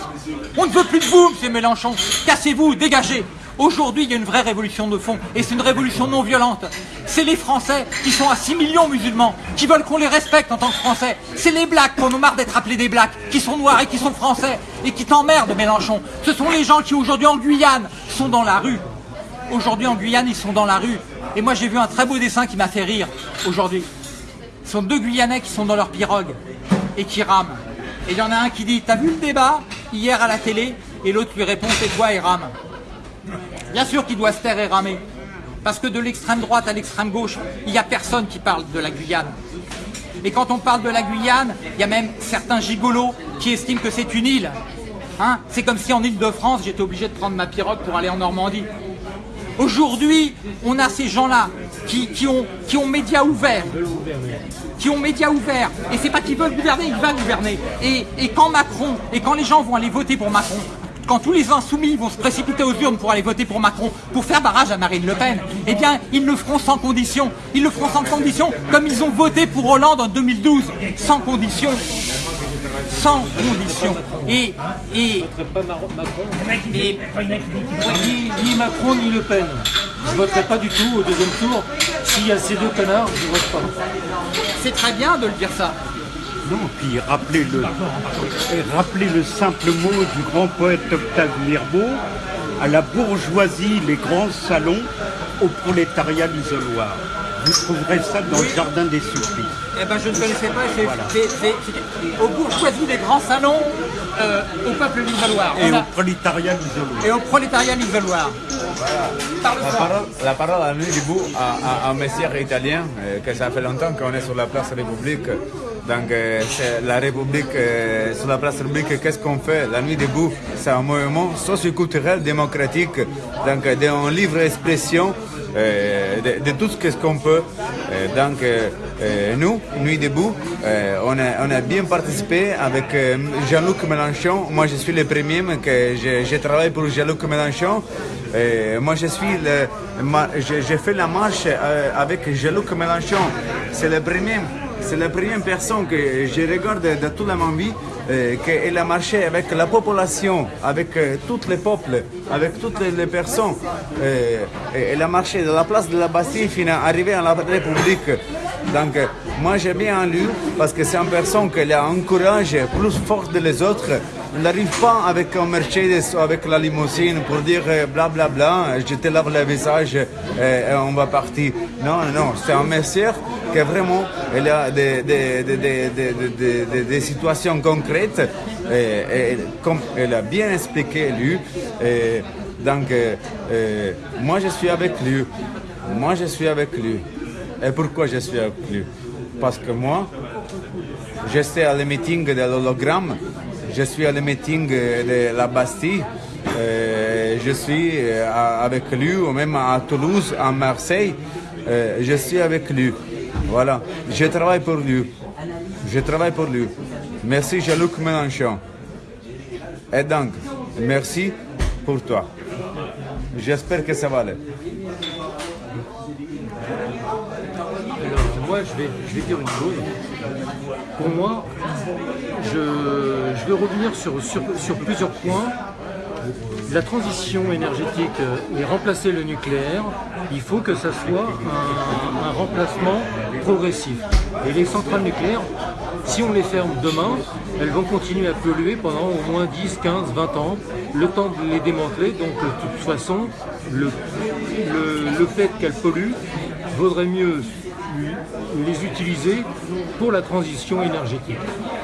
On ne veut plus de vous, M. Mélenchon. Cassez-vous, dégagez. Aujourd'hui, il y a une vraie révolution de fond, et c'est une révolution non violente. C'est les Français qui sont à 6 millions musulmans, qui veulent qu'on les respecte en tant que Français. C'est les Blacks, qu'on nous marre d'être appelés des Blacks, qui sont noirs et qui sont Français, et qui t'emmerdent, Mélenchon. Ce sont les gens qui, aujourd'hui, en Guyane, sont dans la rue. Aujourd'hui, en Guyane, ils sont dans la rue. Et moi, j'ai vu un très beau dessin qui m'a fait rire, aujourd'hui. Ce sont deux Guyanais qui sont dans leur pirogue, et qui rament. Et il y en a un qui dit, t'as vu le débat, hier à la télé Et l'autre lui répond, c'est quoi, et rame Bien sûr qu'il doit se taire et ramer. Parce que de l'extrême droite à l'extrême gauche, il n'y a personne qui parle de la Guyane. Et quand on parle de la Guyane, il y a même certains gigolos qui estiment que c'est une île. Hein c'est comme si en Île-de-France, j'étais obligé de prendre ma pirogue pour aller en Normandie. Aujourd'hui, on a ces gens-là qui, qui, ont, qui ont médias ouverts. Qui ont médias ouverts. Et c'est pas qu'ils veulent gouverner, ils veulent gouverner. Et, et quand Macron, et quand les gens vont aller voter pour Macron, quand tous les insoumis vont se précipiter aux urnes pour aller voter pour Macron, pour faire barrage à Marine Le Pen, eh bien, ils le feront sans condition. Ils le feront sans condition, comme ils ont voté pour Hollande en 2012, sans condition. Sans condition. Et, et, et Ni, ni Macron ni Le Pen. Je voterai pas du tout au deuxième tour. S'il y a ces deux connards, je vote pas. c'est très bien de le dire ça. Non, puis rappelez-le, et rappelez le simple mot du grand poète Octave Mirbeau, à la bourgeoisie les grands salons, au prolétariat l'isoloir. Vous trouverez ça dans le jardin des supplices. Eh ben, je ne connaissais pas. c'est- c'est- Aux bourgeoisies des grands salons, euh, au peuple l'isoloir. Et On au prolétariat l'isoloir. et au prolétariat. Parle La parole, la parole à nuit debout à, à, à un messieur italien, euh, que ça fait longtemps qu'on est sur la place République. Donc, euh, la République, sur la place République, qu'est-ce qu'on fait? La nuit debout, c'est un mouvement socioculturel démocratique, donc d'un livre expression de, de tout ce qu'on peut. Donc, euh, nous, Nuit debout, euh, on, a, bien participé avec euh, Jean-Luc Mélenchon. Moi, je suis le premier, mais que je, je travaille pour Jean-Luc Mélenchon. Moi, je suis le, ma- je- la marche avec Jean-Luc Mélenchon. C'est le premier. C'est la première personne que je regarde de toute ma vie euh, qu'elle a marché avec la population, avec tous les peuples, avec toutes les, personnes. Elle a marché de la place de la Bastille arriver à la République. Donc, euh, moi j'ai bien en lui parce que c'est une personne qui a un courage plus fort que les autres. Il n'arrive pas avec un Mercedes ou avec la limousine pour dire euh, bla bla je te lave le visage euh, et on va partir. Non, non, c'est un monsieur qui vraiment a des, des, des, des, situations concrètes et, comme elle a bien expliqué lui. donc, moi je suis avec lui. Moi je suis avec lui. Et pourquoi je suis avec lui Parce que moi, je suis à le meeting de l'hologramme, je suis à le meeting de la Bastille, euh, je suis euh, avec lui, ou même à Toulouse, à Marseille, euh, je suis avec lui. Voilà, je travaille pour lui. Je travaille pour lui. Merci Jean-Luc Mélenchon. Et donc, merci pour toi. J'espère que ça va aller. Alors, moi, je vais, je vais dire une chose. Pour moi, je, je vais revenir sur, sur, sur plusieurs points. La transition énergétique euh, et remplacer le nucléaire, il faut que ça soit un, un remplacement progressif. Et les centrales nucléaires, si on les ferme demain, elles vont continuer à polluer pendant au moins 10, 15, 20 ans, le temps de les démanteler. Donc de toute façon, le, le, le fait qu'elles polluent vaudrait mieux les utiliser pour la transition énergétique.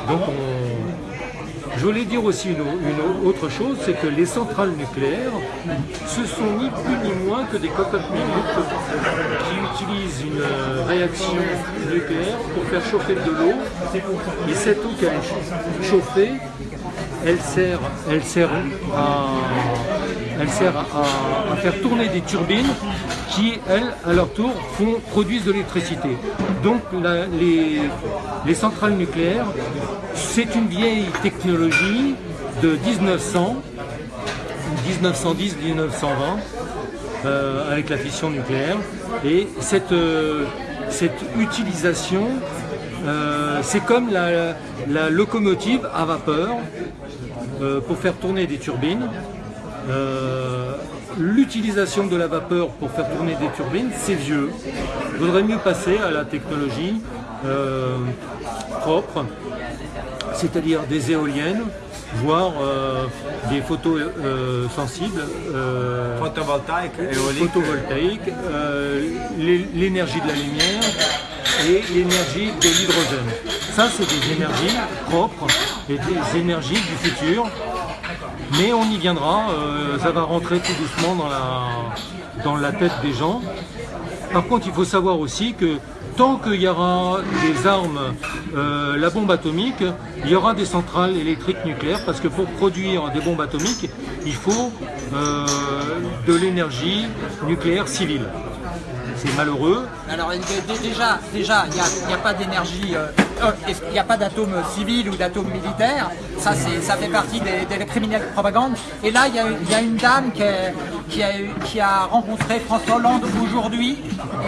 Donc on, Je voulais dire aussi une, autre chose, c'est que les centrales nucléaires, ce sont ni plus ni moins que des cocottes qui utilisent une euh, réaction nucléaire pour faire chauffer de l'eau. Et cette eau qu'elle est chauffée, elle sert, elle sert à, elle sert à, faire tourner des turbines qui, elles, à leur tour, font, produisent de l'électricité. Donc les, les centrales nucléaires, c'est une vieille technologie de 1900, 1910-1920, euh, avec la fission nucléaire. Et cette, euh, cette utilisation, euh, c'est comme la, locomotive à vapeur pour faire tourner des turbines. Euh, L'utilisation de la vapeur pour faire tourner des turbines, c'est vieux. Il vaudrait mieux passer à la technologie euh, propre, c'est-à-dire des éoliennes, voire euh, des photos euh, sensibles, euh, photovoltaïques, l'é- l'énergie de la lumière et l'énergie de l'hydrogène. Ça, c'est des énergies propres et des énergies du futur. Mais on y viendra, euh, ça va rentrer tout doucement dans la, dans la tête des gens. Par contre, il faut savoir aussi que tant qu'il y aura des armes, euh, la bombe atomique, il y aura des centrales électriques nucléaires parce que pour produire des bombes atomiques, il faut euh, de l'énergie nucléaire civile. C'est malheureux, Alors déjà, déjà, il n'y a, il y a pas d'énergie, euh, euh, n'y a pas d'atome civil ou d'atome militaire? Ça, ça fait partie des, des criminels de propagande. Et là, il y a, il y a une dame qui, est- qui, a, eu- qui a rencontré François Hollande aujourd'hui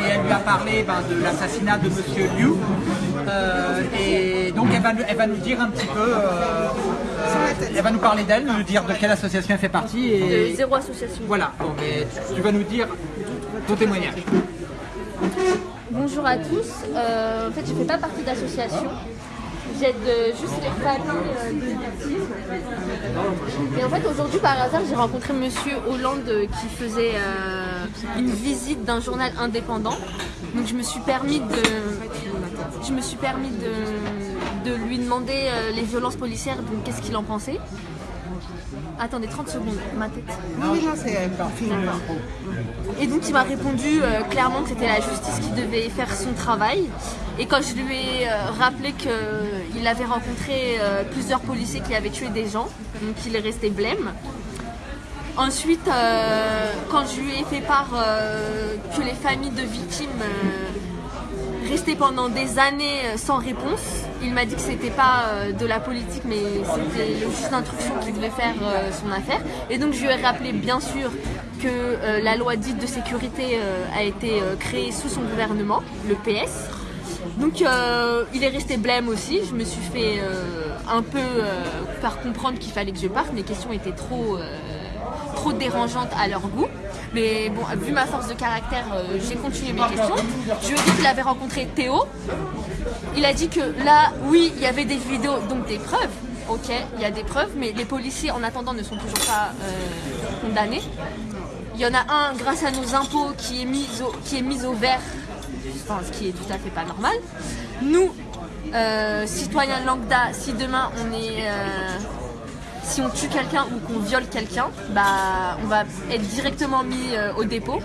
et elle lui a parlé ben, de l'assassinat de Monsieur Liu. Euh, et donc, elle va, nous- elle va nous dire un petit peu, euh, euh, elle va nous parler d'elle, nous dire de quelle association elle fait partie. Et, De zéro association. Voilà, bon, mais tu vas nous dire ton témoignage. Bonjour à tous. Euh, en fait, je fais pas partie d'association. J'aide euh, juste les familles euh, de. Et en fait, aujourd'hui, par hasard, j'ai rencontré Monsieur Hollande qui faisait une visite d'un journal indépendant. Donc, je me suis permis de, lui demander les violences policières. Donc, qu'est-ce qu'il en pensait Attendez 30 secondes, ma tête. Oui, non, c'est film. Et donc il m'a répondu euh, clairement que c'était la justice qui devait faire son travail. Et quand je lui ai euh, rappelé qu'il avait rencontré euh, plusieurs policiers qui avaient tué des gens, donc il est resté blême. Ensuite, euh, quand je lui ai fait part euh, que les familles de victimes restaient pendant des années euh, sans réponse, il m'a dit que c'était pas euh, de la politique, mais c'était le juge d'instruction qui devait faire euh, son affaire. Et donc je lui ai rappelé bien sûr que la loi dite de sécurité a été créée sous son gouvernement, le PS. Donc il est resté blême aussi. Je me suis fait un peu euh, faire comprendre qu'il fallait que je parte. Mes questions étaient trop, trop dérangeantes à leur goût. Mais bon, vu ma force de caractère, euh, j'ai continué mes questions. Je lui ai dit qu'il avait rencontré Théo. Il a dit que là, oui, il y avait des vidéos, donc des preuves. Ok, il y a des preuves, mais les policiers, en attendant, ne sont toujours pas euh, condamnés. Il y en a un, grâce à nos impôts, qui est mis au, qui est au vert, ce qui est tout à fait pas normal. Nous, euh, citoyens lambda, si demain on est, euh, si on tue quelqu'un ou qu'on viole quelqu'un, bah, on va être directement mis euh, au dépôt.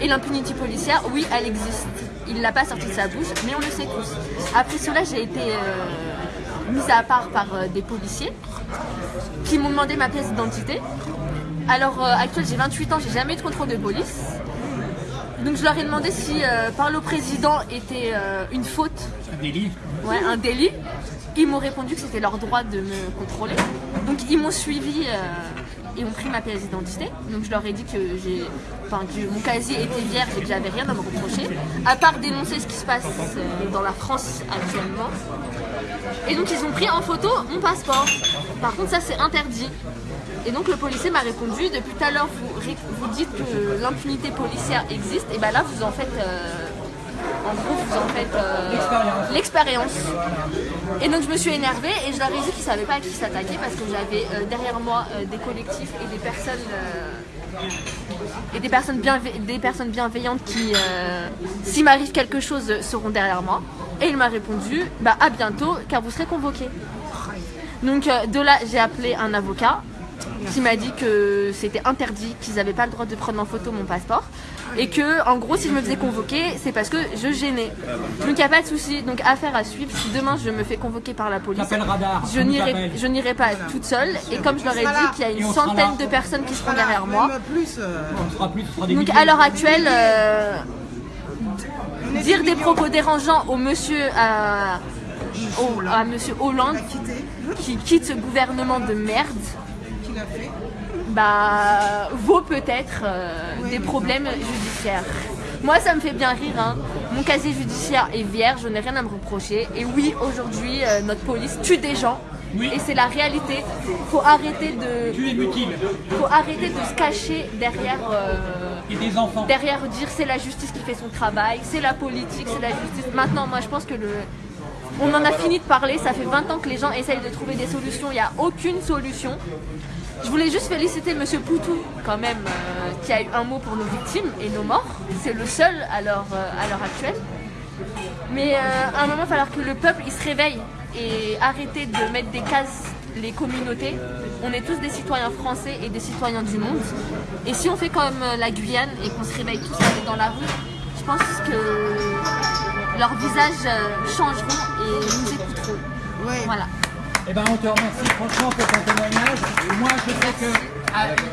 Et l'impunité policière, oui, elle existe. Il l'a pas sorti de sa bouche, mais on le sait tous. Après cela, j'ai été euh, mise à part par euh, des policiers qui m'ont demandé ma pièce d'identité. Alors, euh, actuellement, j'ai 28 ans, j'ai jamais eu de contrôle de police. Donc, je leur ai demandé si euh, parler au président était euh, une faute, Un délit. ouais, un délit. Ils m'ont répondu que c'était leur droit de me contrôler. Donc, ils m'ont suivi euh, et ont pris ma pièce d'identité. Donc, je leur ai dit que, enfin, que mon casier était vierge et que j'avais rien à me reprocher, à part dénoncer ce qui se passe euh, dans la France actuellement. Et donc, ils ont pris en photo mon passeport. Par contre, ça, c'est interdit. Et donc le policier m'a répondu, depuis tout à l'heure vous, vous dites que l'impunité policière existe, et ben là vous en faites, euh, en gros vous en faites euh, l'expérience. Et donc je me suis énervée et je leur ai dit qu'ils ne savaient pas à qui s'attaquer parce que j'avais euh, derrière moi euh, des collectifs et des personnes, euh, et des personnes, des personnes bienveillantes qui, s'il m'arrive quelque chose, seront derrière moi. Et il m'a répondu, bah à bientôt car vous serez convoqués. Donc de là, j'ai appelé un avocat qui m'a dit que c'était interdit, qu'ils n'avaient pas le droit de prendre en photo mon passeport. Et que, en gros, si je me faisais convoquer, c'est parce que je gênais. Donc il n'y a pas de souci. Donc affaire à suivre. Si demain je me fais convoquer par la police, je n'irai, pas toute seule. Et comme je leur ai dit qu'il y a une centaine de personnes qui seront derrière moi. euh, On sera plus, ce sera des Donc milliers. à l'heure actuelle, euh, dire des propos dérangeants au monsieur, à, au- à monsieur Hollande qui quitte ce gouvernement de merde. Bah vaut peut-être euh, des problèmes judiciaires. Moi, ça me fait bien rire. hein. Mon casier judiciaire est vierge, je n'ai rien à me reprocher. Et oui, aujourd'hui, euh, notre police tue des gens. Oui. Et c'est la réalité. Faut arrêter de, Tu es mutile. faut arrêter de se cacher derrière. euh, Et des enfants. derrière dire c'est la justice qui fait son travail, c'est la politique, c'est la justice. Maintenant, moi je pense que le. On en a fini de parler, ça fait 20 ans que les gens essayent de trouver des solutions, il n'y a aucune solution. Je voulais juste féliciter Monsieur Poutou, quand même, euh, qui a eu un mot pour nos victimes et nos morts. C'est le seul à l'heure euh, à l'heure actuelle. Mais euh, à un moment, il va falloir que le peuple il se réveille et arrêter de mettre des cases les communautés. On est tous des citoyens français et des citoyens du monde. Et si on fait comme la Guyane et qu'on se réveille tous dans la rue, je pense que leurs visages changeront et nous écouteront. Ouais. Voilà. Eh ben, on te remercie franchement pour ton témoignage. Moi, je sais que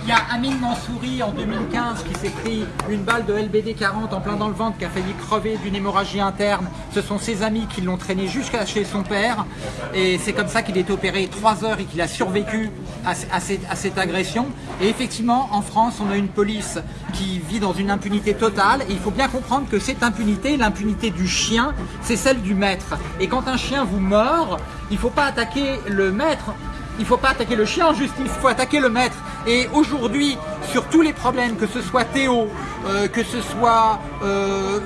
il y a Amine Mansouri en 2015 qui s'est pris une balle de LBD 40 en plein dans le ventre, qui a failli crever d'une hémorragie interne. Ce sont ses amis qui l'ont traîné jusqu'à chez son père. Et c'est comme ça qu'il est opéré trois heures et qu'il a survécu à, cette, à cette agression. Et effectivement, en France, on a une police qui vit dans une impunité totale. Et il faut bien comprendre que cette impunité, l'impunité du chien, c'est celle du maître. Et quand un chien vous mord, il ne faut pas attaquer le maître, il ne faut pas attaquer le chien en justice, il faut attaquer le maître. Et aujourd'hui, sur tous les problèmes, que ce soit Théo, euh, que ce soit euh,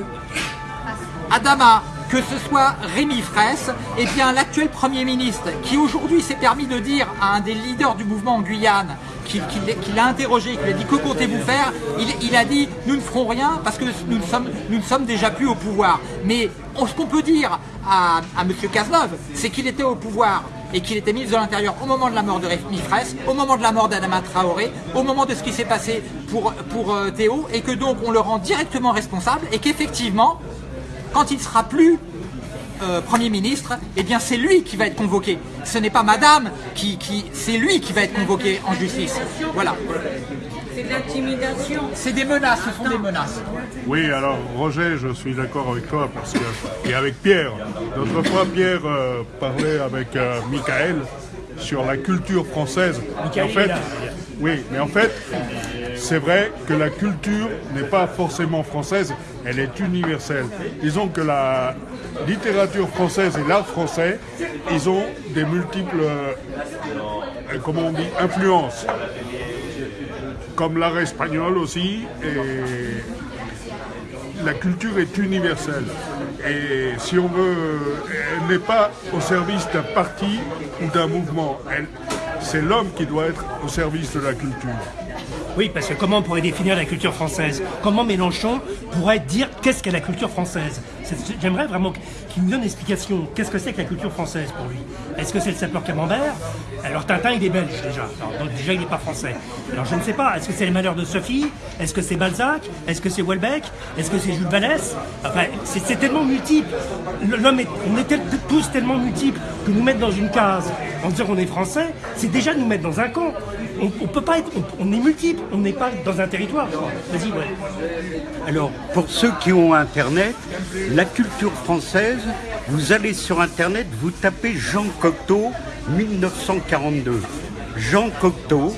Adama, que ce soit Rémi Fraisse, eh bien l'actuel Premier ministre, qui aujourd'hui s'est permis de dire à un des leaders du mouvement en Guyane, qui, qui l'a- qui l'a interrogé, qui lui a dit que comptez-vous faire? Il, a dit nous ne ferons rien parce que nous ne sommes, déjà plus au pouvoir. Mais ce qu'on peut dire à, à M. Cazeneuve, c'est qu'il était au pouvoir et qu'il était ministre de l'Intérieur au moment de la mort de Fraisse, au moment de la mort d'Adama Traoré, au moment de ce qui s'est passé pour, pour euh, Théo, et que donc on le rend directement responsable, et qu'effectivement, quand il sera plus euh, Premier ministre, eh bien c'est lui qui va être convoqué. Ce n'est pas Madame qui, qui c'est lui qui va être convoqué en justice. Voilà. C'est de l'intimidation. C'est des menaces, ce sont des menaces. Oui, alors Roger, je suis d'accord avec toi parce que et avec Pierre. L'autre fois, Pierre euh, parlait avec euh, Michael sur la culture française. Michael, en il est fait, là. oui, mais en fait, c'est vrai que la culture n'est pas forcément française, elle est universelle. Disons que la littérature française et l'art français, ils ont des multiples, euh, comment on dit, influences comme l'art espagnol aussi, la culture est universelle. Et si on veut, elle n'est pas au service d'un parti ou d'un mouvement. C'est l'homme qui doit être au service de la culture. Oui, parce que comment on pourrait définir la culture française? Comment Mélenchon pourrait dire qu'est-ce qu'est la culture française? J'aimerais vraiment qu'il nous donne une explication. Qu'est-ce que c'est que la culture française pour lui? Est-ce que c'est le sapeur camembert? Alors Tintin, il est belge déjà. Donc déjà, il n'est pas français. Alors je ne sais pas. Est-ce que c'est les malheurs de Sophie? Est-ce que c'est Balzac? Est-ce que c'est Welbeck Est-ce que c'est Jules Vallès? Enfin, c'est tellement multiple. L'homme est, on est tous tellement multiples que nous mettre dans une case en disant qu'on est français, c'est déjà nous mettre dans un camp. On, on peut pas être, on, est multiple, on n'est pas dans un territoire. Vas-y. Alors, pour ceux qui ont Internet, la culture française, vous allez sur Internet, vous tapez Jean Cocteau 1942. Jean Cocteau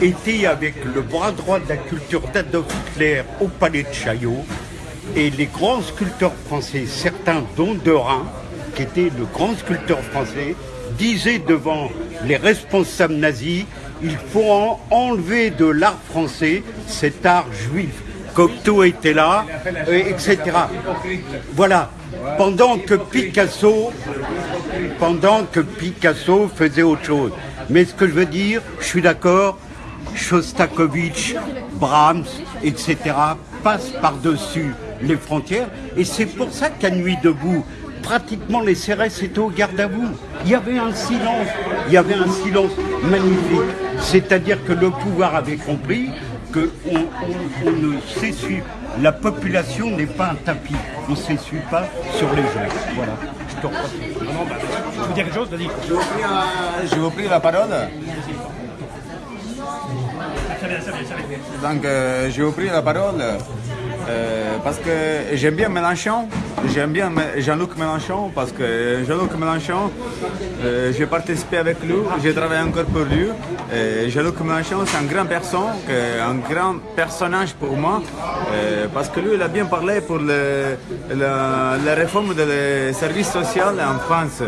était avec le bras droit de la culture d'Adolf Hitler au palais de Chaillot. Et les grands sculpteurs français, certains dont Derain, qui était le grand sculpteur français, disaient devant les responsables nazis, il faut en- enlever de l'art français cet art juif. Cocteau était là, etc. Voilà. Pendant que Picasso, pendant que Picasso faisait autre chose. Mais ce que je veux dire, je suis d'accord, Shostakovich, Brahms, etc. passent par-dessus les frontières. Et c'est pour ça qu'à Nuit debout, pratiquement les CRS étaient au garde à vous. Il y avait un silence, il y avait un silence magnifique. C'est-à-dire que le pouvoir avait compris qu'on on, ne s'essuie, la population n'est pas un tapis, on ne s'essuie pas sur les gens. Voilà. Je te remercie. Tu veux dire quelque chose Vas-y. Je vous prie la parole. Donc, euh, j'ai pris la parole euh, parce que j'aime bien Mélenchon. J'aime bien Jean-Luc Mélenchon parce que Jean-Luc Mélenchon, euh, j'ai participé avec lui, j'ai travaillé encore pour lui. Jean-Luc Mélenchon, c'est un grand personne, un grand personnage pour moi euh, parce que lui, il a bien parlé pour la, réforme des services sociaux en France.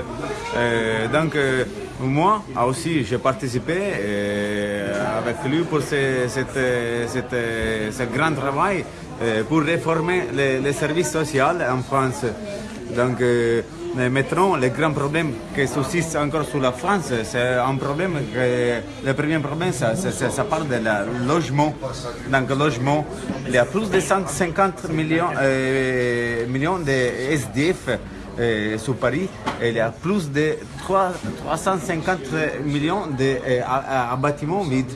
Euh, donc, euh, moi aussi, j'ai participé euh, avec lui pour ce, euh, euh, grand travail euh, pour réformer les, services sociaux en France. Donc, euh, maintenant, le grand problème qui subsiste encore sur la France, c'est un problème que le premier problème, ça, ça, parle de logement. Donc, le logement, il y a plus de 150 millions, euh, millions de SDF euh, sur Paris, il y a plus de 3, 350 millions de euh, bâtiments vides.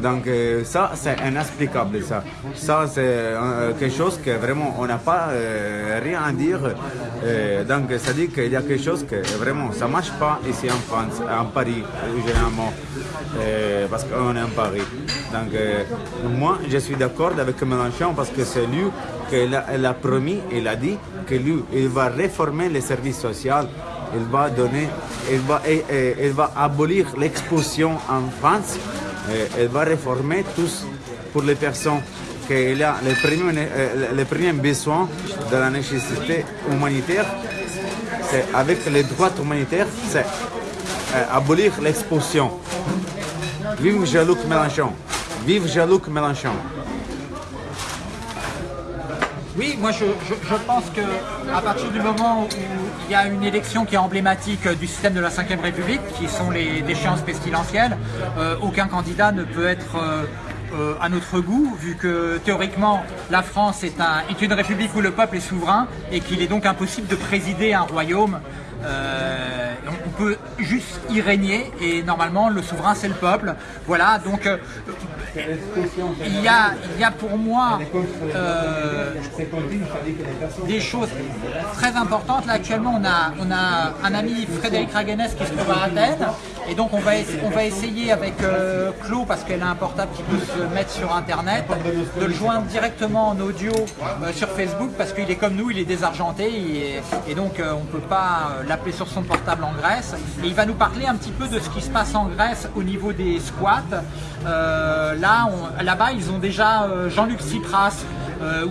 Donc euh, ça, c'est inexplicable. Ça, ça c'est euh, quelque chose que vraiment on n'a pas rien à dire. Donc ça dit qu'il y a quelque chose que vraiment ça marche pas ici en France, en Paris généralement, parce qu'on est en Paris. Donc moi, je suis d'accord avec Mélenchon parce que c'est lui qu'il a, promis, il a dit que lui, il va réformer les services sociaux, il va donner, va, abolir l'expulsion en France, il va réformer tous pour les personnes qu'il a les premiers, euh, les premiers besoins de la nécessité humanitaire, c'est avec les droits humanitaires, c'est euh, abolir l'expulsion. Vive Jean-Luc Mélenchon. Vive Jean-Luc Mélenchon. Oui, moi je, je- je pense que à partir du moment où il y a une élection qui est emblématique du système de la Ve République, qui sont les échéances pestilentielles, euh, aucun candidat ne peut être euh, euh, à notre goût, vu que théoriquement la France est, un- est une république où le peuple est souverain et qu'il est donc impossible de présider un royaume. On- peut juste y régner et normalement le souverain c'est le peuple. Voilà, donc il y a, il y a pour moi euh, des choses très importantes. Là, actuellement, on a, on a un ami, Frédéric Raguenès, qui se trouve à Athènes. Et donc, on va, essayer avec euh, parce qu'elle a un portable qui peut se mettre sur Internet, de le joindre directement en audio euh, sur Facebook, parce qu'il est comme nous, il est désargenté. Et, donc, euh, on ne peut pas euh, l'appeler sur son portable en Grèce. Et il va nous parler un petit peu de ce qui se passe en Grèce au niveau des squats. Là, là-bas, ils ont déjà Jean-Luc Tsipras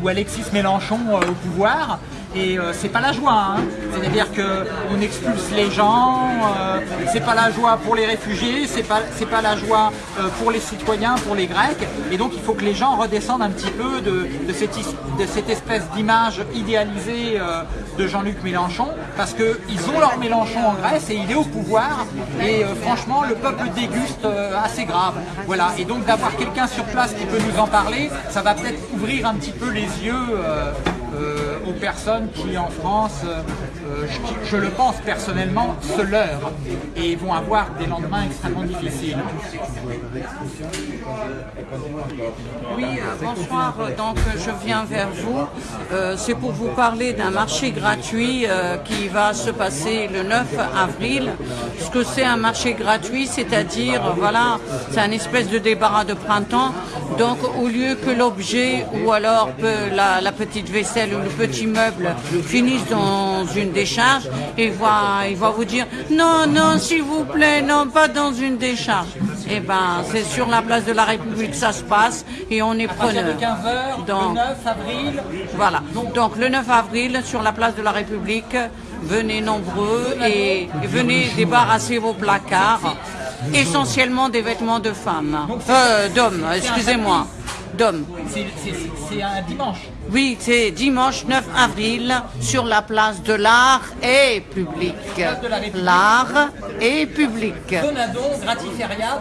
ou Alexis Mélenchon au pouvoir. Et euh, c'est pas la joie, hein. c'est-à-dire que on expulse les gens, euh, c'est pas la joie pour les réfugiés, c'est pas pas la joie euh, pour les citoyens, pour les Grecs, et donc il faut que les gens redescendent un petit peu de, de cette, de cette espèce d'image idéalisée euh, de Jean-Luc Mélenchon, parce que ils ont leur Mélenchon en Grèce et il est au pouvoir, et euh, franchement le peuple déguste assez grave. Voilà, et donc d'avoir quelqu'un sur place qui peut nous en parler, ça va peut-être ouvrir un petit peu les yeux. Euh, aux personnes qui en France, euh, euh, je, le pense personnellement, se leurrent et vont avoir des lendemains extrêmement difficiles. Oui, bonsoir. Donc, je viens vers vous. C'est pour vous parler d'un marché gratuit qui va se passer le 9 avril. Ce que c'est un marché gratuit, c'est-à-dire, voilà, c'est un espèce de débarras de printemps. Donc, au lieu que l'objet ou alors la petite vaisselle ou le petit meuble finissent dans une décharge, il va, il va vous dire non, non, s'il vous plaît, non, pas dans une décharge. Eh ben, c'est sur la place de la République que ça se passe et on est preneur. 15h, le Donc, 9 avril, voilà. Donc le 9 avril, sur la place de la République, venez nombreux et, et venez débarrasser vos placards, essentiellement des vêtements de femmes, Euh, d'hommes, excusez-moi. D'hommes. C'est- un dimanche. Oui, c'est dimanche 9 avril sur la place de l'art et public. L'art et public. Donadon,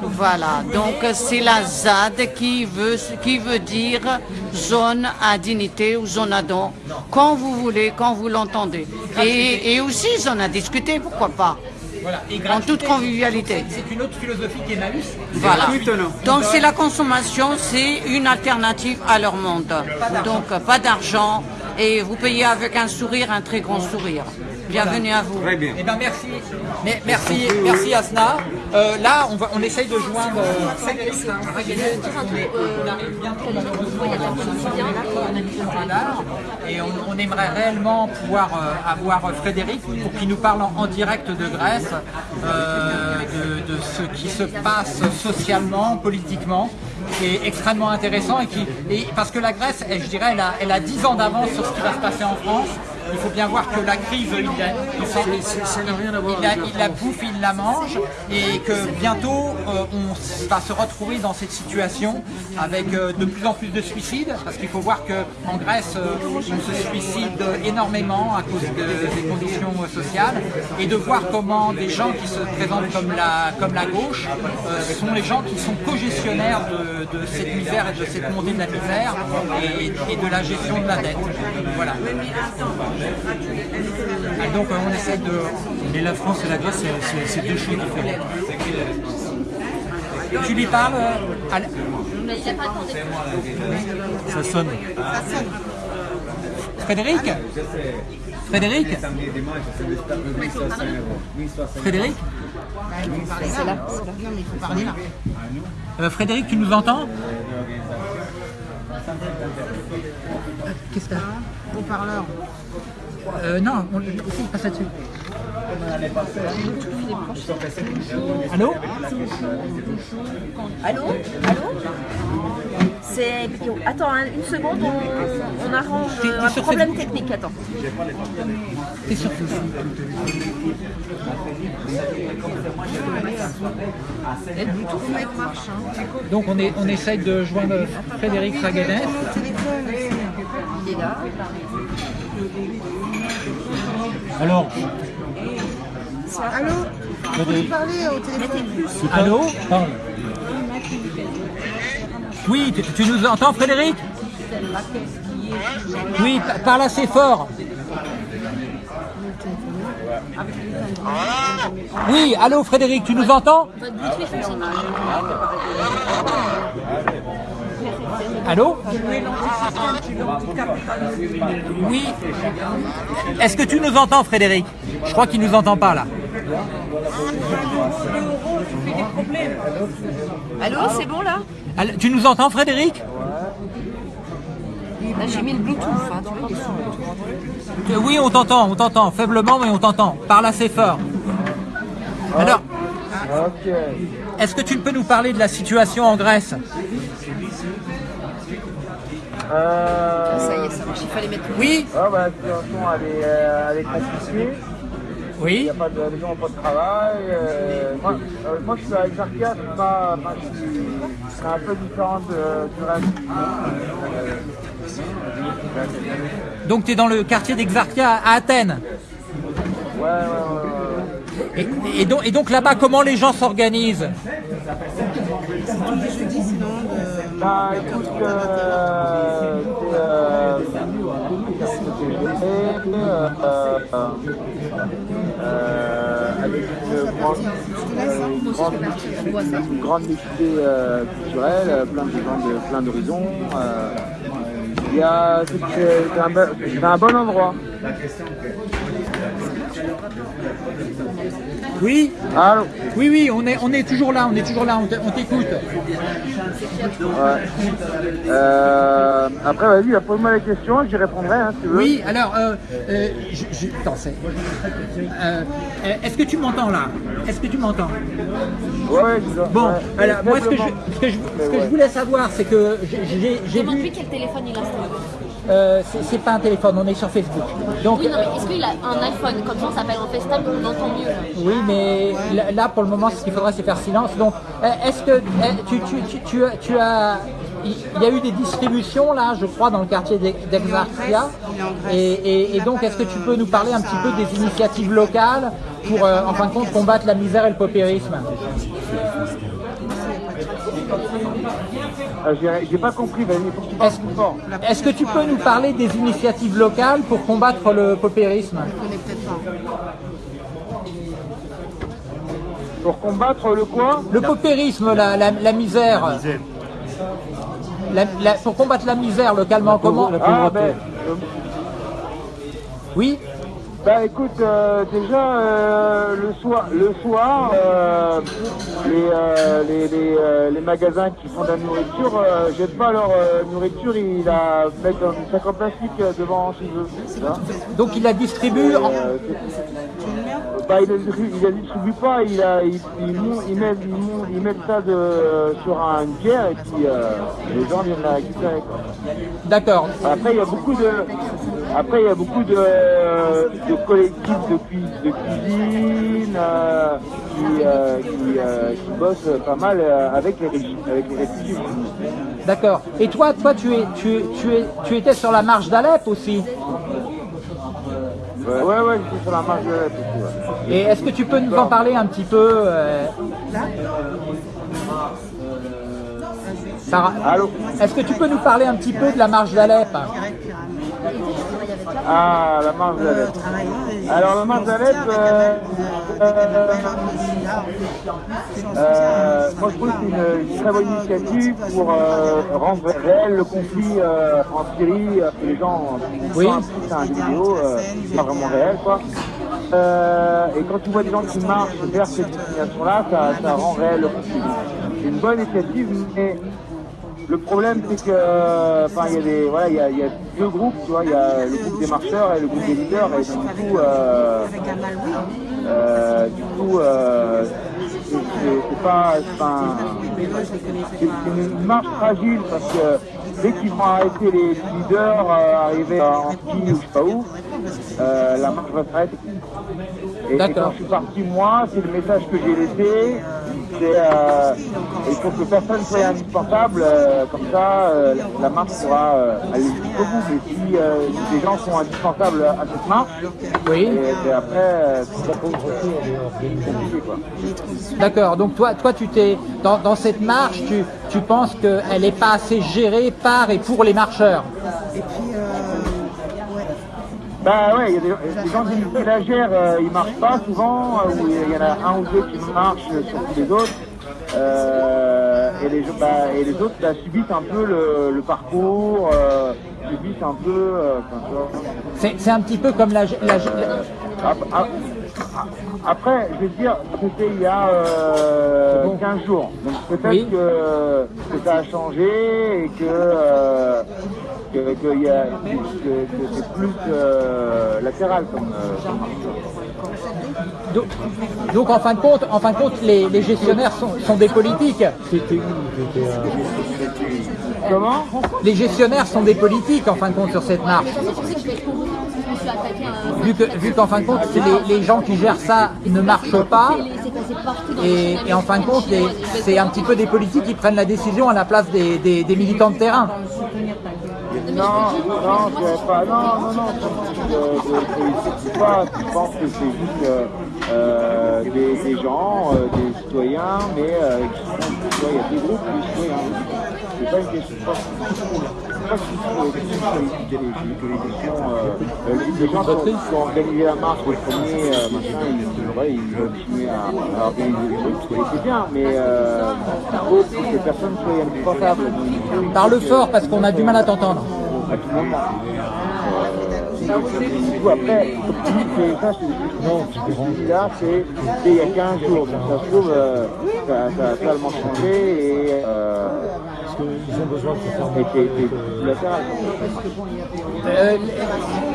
Voilà, donc c'est la ZAD qui veut, qui veut dire zone à dignité ou zone à don, quand vous voulez, quand vous l'entendez. Et, et aussi, on a discuté, pourquoi pas, Voilà. Et en toute convivialité. C'est une autre philosophie qu'Emmaüs. Voilà. Donc c'est la consommation, c'est une alternative à leur monde. Donc pas d'argent et vous payez avec un sourire, un très grand sourire. Bienvenue à vous. Très bien. Eh ben merci, Mais- merci, merci Asna. Euh, là, on, va, on essaye de joindre euh, Raguenet. On, arrive bientôt malheureusement et on, on aimerait réellement pouvoir euh, avoir Frédéric pour qu'il nous parle en, en direct de Grèce, euh, de, de ce qui se passe socialement, politiquement, qui est extrêmement intéressant et qui, et parce que la Grèce, elle, je dirais, elle a, elle a 10 ans d'avance sur ce qui va se passer en France. Il faut bien voir que la crise, il la, il la, bouffe, il la mange, et que bientôt euh, on va se retrouver dans cette situation avec euh, de plus en plus de suicides, parce qu'il faut voir qu'en Grèce, euh, on se suicide énormément à cause de- des conditions sociales, et de voir comment des gens qui se présentent comme la, comme la gauche sont les gens qui sont co-gestionnaires de, de cette misère et de cette montée de la misère et, et de la gestion de la dette. Voilà. Ah, donc euh, on essaie de... Mais la France et la Grèce, c'est- deux choses différentes. Tu lui parles euh, à l- Mais il n'a pas demandé. Ça sonne. Frédéric Frédéric Frédéric C'est là, c'est là. Non, mais il faut parler là. Euh, Frédéric, tu nous entends? Qu'est-ce que t'as Haut-parleur. euh, Non, on, passe là-dessus. Allô Allô Allô C'est. Attends, hein, une seconde, on, on arrange euh, un problème Facebook technique. Attends. T'es sur Le Bluetooth mec marche. Hein. Donc on, est, on essaye de joindre Frédéric Raguenet. Il est là. Alors, Allô Vous pouvez parler au téléphone? Allô? Parle. Oui, tu, nous entends Frédéric Oui, pa- parle assez fort. Oui, allô Frédéric, tu nous entends. Allô Oui. Est-ce que tu nous entends Frédéric? Je crois qu'il nous entend pas là. Allô, c'est bon là Allô, Tu nous entends Frédéric Là, j'ai mis le Bluetooth. Hein, tu vois, il est sous Bluetooth. Oui, on t'entend, on t'entend, faiblement, mais on t'entend. Parle assez fort. Alors, est-ce que tu peux nous parler de la situation en Grèce Euh, Ça y est, ça marche. Il fallait mettre le Oui ah bah, la situation elle est, euh, elle est compliquée. Il Oui n'y a pas de, les gens n'ont pas de travail. euh, moi, euh, moi, je suis à Exarchia, c'est pas, enfin, je suis- c'est un peu différent de- du reste. Donc tu es dans le quartier d'Exarchia à Athènes. Ouais, ouais, ouais. ouais. Et, et donc, et donc là-bas, comment les gens s'organisent? Bah écoute, euh, euh, avec une grande, euh, une euh, culturelle, plein de plein d'horizons. c'est un bon endroit. Oui Allô Oui, oui, on est, on est toujours là, on est toujours là, on t'écoute. Ouais. Euh, après, vas-y, pose-moi les questions, j'y répondrai hein, si tu veux. Oui, alors, euh, euh, je, je- attends, c'est- euh, euh, est-ce que tu m'entends là? Est-ce que tu m'entends? Ouais, dis-le. Bon, Ouais. alors moi ce que je, ce que je, ce que je voulais savoir, c'est que j'ai- Demande-lui vu, quel téléphone il a. euh, c'est pas un téléphone, on est sur Facebook. Donc, Oui, non, mais est-ce qu'il a un iPhone Comme ça, on s'appelle en FaceTime, on entend mieux. là? Oui, mais là, là, pour le moment, ce qu'il faudra, c'est faire silence. Donc, euh, est-ce que euh, tu, tu, tu, tu as- tu as, il y a eu des distributions là, je crois, dans le quartier d'Ex- d'Exarchia. Et, et- et donc, est-ce que tu peux nous parler un petit peu des initiatives locales pour, euh, en fin de compte, combattre la misère et le paupérisme Euh, j'ai- pas compris, vas-y, faut que tu parles plus fort. Est-ce que tu peux nous parler des initiatives locales pour combattre le paupérisme? Pour combattre le quoi? Le paupérisme, la, la- la misère. La- la- pour combattre la misère localement, comment Ah, ben, euh, Oui? Bah écoute, euh, déjà euh, le soir, le soir, euh, les, les, les, les magasins qui font de la nourriture jettent pas leur nourriture, ils la mettent dans un sac en plastique devant chez eux. Donc il la distribue en- bah, il la distribue, il la distribue pas, il, a, il, il, mon- il met, il, mon- il met ça de, sur un- une bière et puis euh, les gens viennent la récupérer. D'accord. Après, il y a beaucoup de, après, il y a beaucoup de, de collectifs de, cui- de cuisine euh, qui, euh, qui, euh, qui bossent pas mal avec les, avec les réfugiés. D'accord. Et toi, toi, tu es, tu, es- tu es, tu étais sur la marche d'Alep aussi? Ouais, ouais, ouais, j'étais sur la marche de l'Alep aussi, ouais. Et est-ce que tu peux nous en parler un petit peu Sarah Est-ce que tu peux nous parler un petit peu de la marche d'Alep? Ah, la d'Alep. Alors, la d'Alep, euh, euh, euh, moi je trouve que c'est une, très bonne initiative pour euh, rendre réel le conflit euh, en Syrie, les gens Oui. c'est un vidéo, c'est pas vraiment réel quoi. Et quand tu vois des gens qui marchent vers cette destination-là, ça, ça rend réel le conflit. C'est une bonne initiative, mais le problème, c'est que, euh, enfin, il y a des, voilà, il y a, il y a deux groupes, tu vois, il y a le groupe des marcheurs et le groupe des leaders, et donc, du coup, euh, euh, du coup, euh, c'est pas, c'est une marche fragile parce que dès qu'ils vont arrêter les leaders, arriver en ski ou je sais pas où, la marche va s'arrêter. Et, et quand je suis parti, moi, c'est le message que j'ai laissé. C'est euh, il faut que personne soit indispensable, euh, comme ça euh, la marche pourra euh, aller jusqu'au bout. Mais si euh, des gens sont indispensables à cette marche, Oui. et, et après, euh, ça peut c'est compliqué quoi. D'accord. Donc toi, toi, tu t'es dans, dans cette marche, tu, tu penses qu'elle n'est pas assez gérée par et pour les marcheurs? Bah ouais, il y a des, des gens qui la gèrent, euh, ils marchent pas souvent, euh, ou il y en a un ou deux qui marchent sur tous les autres. Euh, et, les, bah, et les autres bah, subissent un peu le, le parcours, euh, subissent un peu. euh. C'est c'est un petit peu comme la, la- la- Ap- ap- Après, je veux dire, c'était il y a euh, 15 jours. Donc peut-être Oui. que, que ça a changé et que, euh, que, que il y a- que- que c'est plus euh, latéral comme, euh, donc, donc, en fin de compte, en fin de compte, les, les gestionnaires sont, sont des politiques. Comment? Les gestionnaires sont des politiques en fin de compte sur cette marche. Vu que, vu qu'en fin de compte, c'est les, les gens qui gèrent ça ne marchent pas. Et, et en fin de compte, c'est un petit peu des politiques qui prennent la décision à la place des, des- des militants de terrain. Non, non, c'est pas, non, non, non, je, je, je, je pas, je pense que c'est juste euh, euh, des, gens, euh, des citoyens, mais tu il y a des groupes de citoyens. C'est pas une question, je c'est pas que c'est que les, les questions, euh, les gens qui ont, qui ont organisé la marche le premier, machin, ils, ouais, ils veulent continuer à, organiser des trucs, c'est bien, mais euh, il faut que personne soit indispensables. Parle fort parce qu'on a du mal à t'entendre. À tout moment. Du coup, après, c'est ça, c'est non, ce que je dis là, c'est il y a 15 jours, donc ça se trouve, euh, ça, a totalement changé et euh, qu'ils ont besoin de se faire. Euh,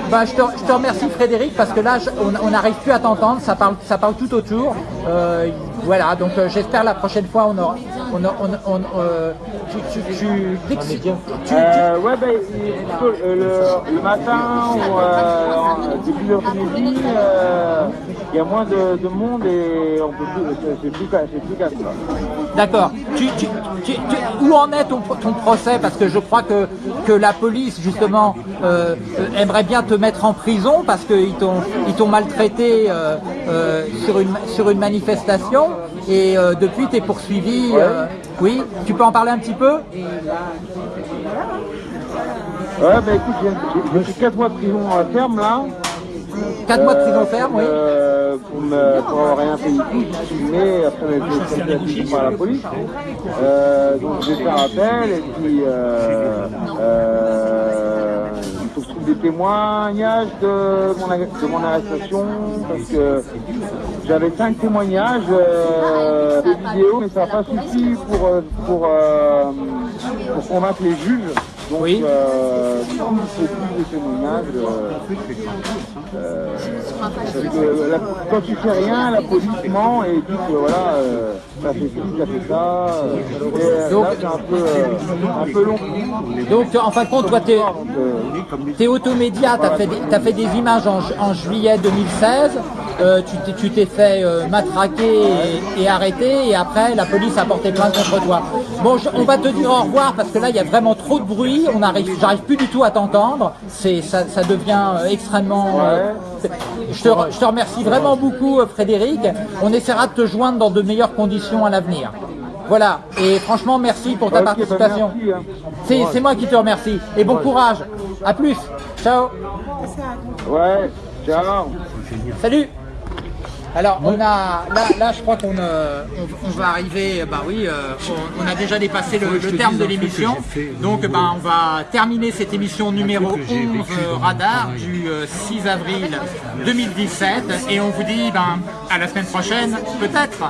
bah, je, te, je te remercie Frédéric parce que là je- on n'arrive plus à t'entendre, ça parle, ça parle tout autour. Euh, voilà, donc euh, j'espère la prochaine fois on aura. On, a- on, on- euh, tu, tu, tu, dès que tu- tu- Euh, ouais, ben, plutôt, euh, le, le matin ou euh, début d'après-midi, euh, il y a moins de, de monde et on peut plus, c'est- plus, calme. là. D'accord. Tu, tu- tu- tu- où en est ton, ton procès? Parce que je crois que, que la police, justement, euh, aimerait bien te mettre en prison parce qu'ils t'ont ils t'ont maltraité euh, sur, une, sur une manifestation et euh, depuis tu es poursuivi. euh, oui, tu peux en parler un petit peu? Ouais, bah écoute, j'ai j'ai- j'ai fait 4 mois de prison euh, ferme là. 4 mois de prison ferme, oui. Euh, pour, me, pour avoir rien fait du tout, filmé, après on a été par la police. Euh, donc je vais faire appel et puis euh, euh, il faut que je trouve des témoignages de mon, de mon arrestation parce que j'avais 5 témoignages, euh, des vidéos, mais ça n'a pas suffi pour, euh, pour, euh, pour convaincre les juges. Donc, Oui. euh, plus de témoignages. euh, parce que la- quand tu fais rien, la police ment et dit que voilà, ça fait ci, ça fait ça. euh, et euh, Donc- là, c'est un peu, euh, un peu long. Donc en fin de compte, toi, t'es es automédia, t'as fait, t'as fait des images en, ju- en juillet 2016, euh, tu t'es- fait euh, matraquer et, et arrêter, et après la police a porté plainte contre toi. Bon, je- on va te dire au revoir parce que là il y a vraiment trop de bruit, on arrive, j'arrive plus du tout à t'entendre, c'est ça, ça devient euh, extrêmement. euh, je, te, je te remercie vraiment beaucoup, euh, Frédéric. On essaiera de te joindre dans de meilleures conditions à l'avenir. Voilà, et franchement, merci pour ta bah, participation. hein. C'est c'est moi qui te remercie. Et bon courage. À plus. Ciao. Ouais, ciao. Salut. Alors on a là, là je crois qu'on euh, on, on va arriver bah oui euh, on, on a déjà dépassé le, terme de l'émission. donc euh, bah, on va terminer cette émission numéro que j'ai 11 vécu euh, dans radar du euh, 6 avril 2017 et on vous dit ben à la semaine prochaine peut-être.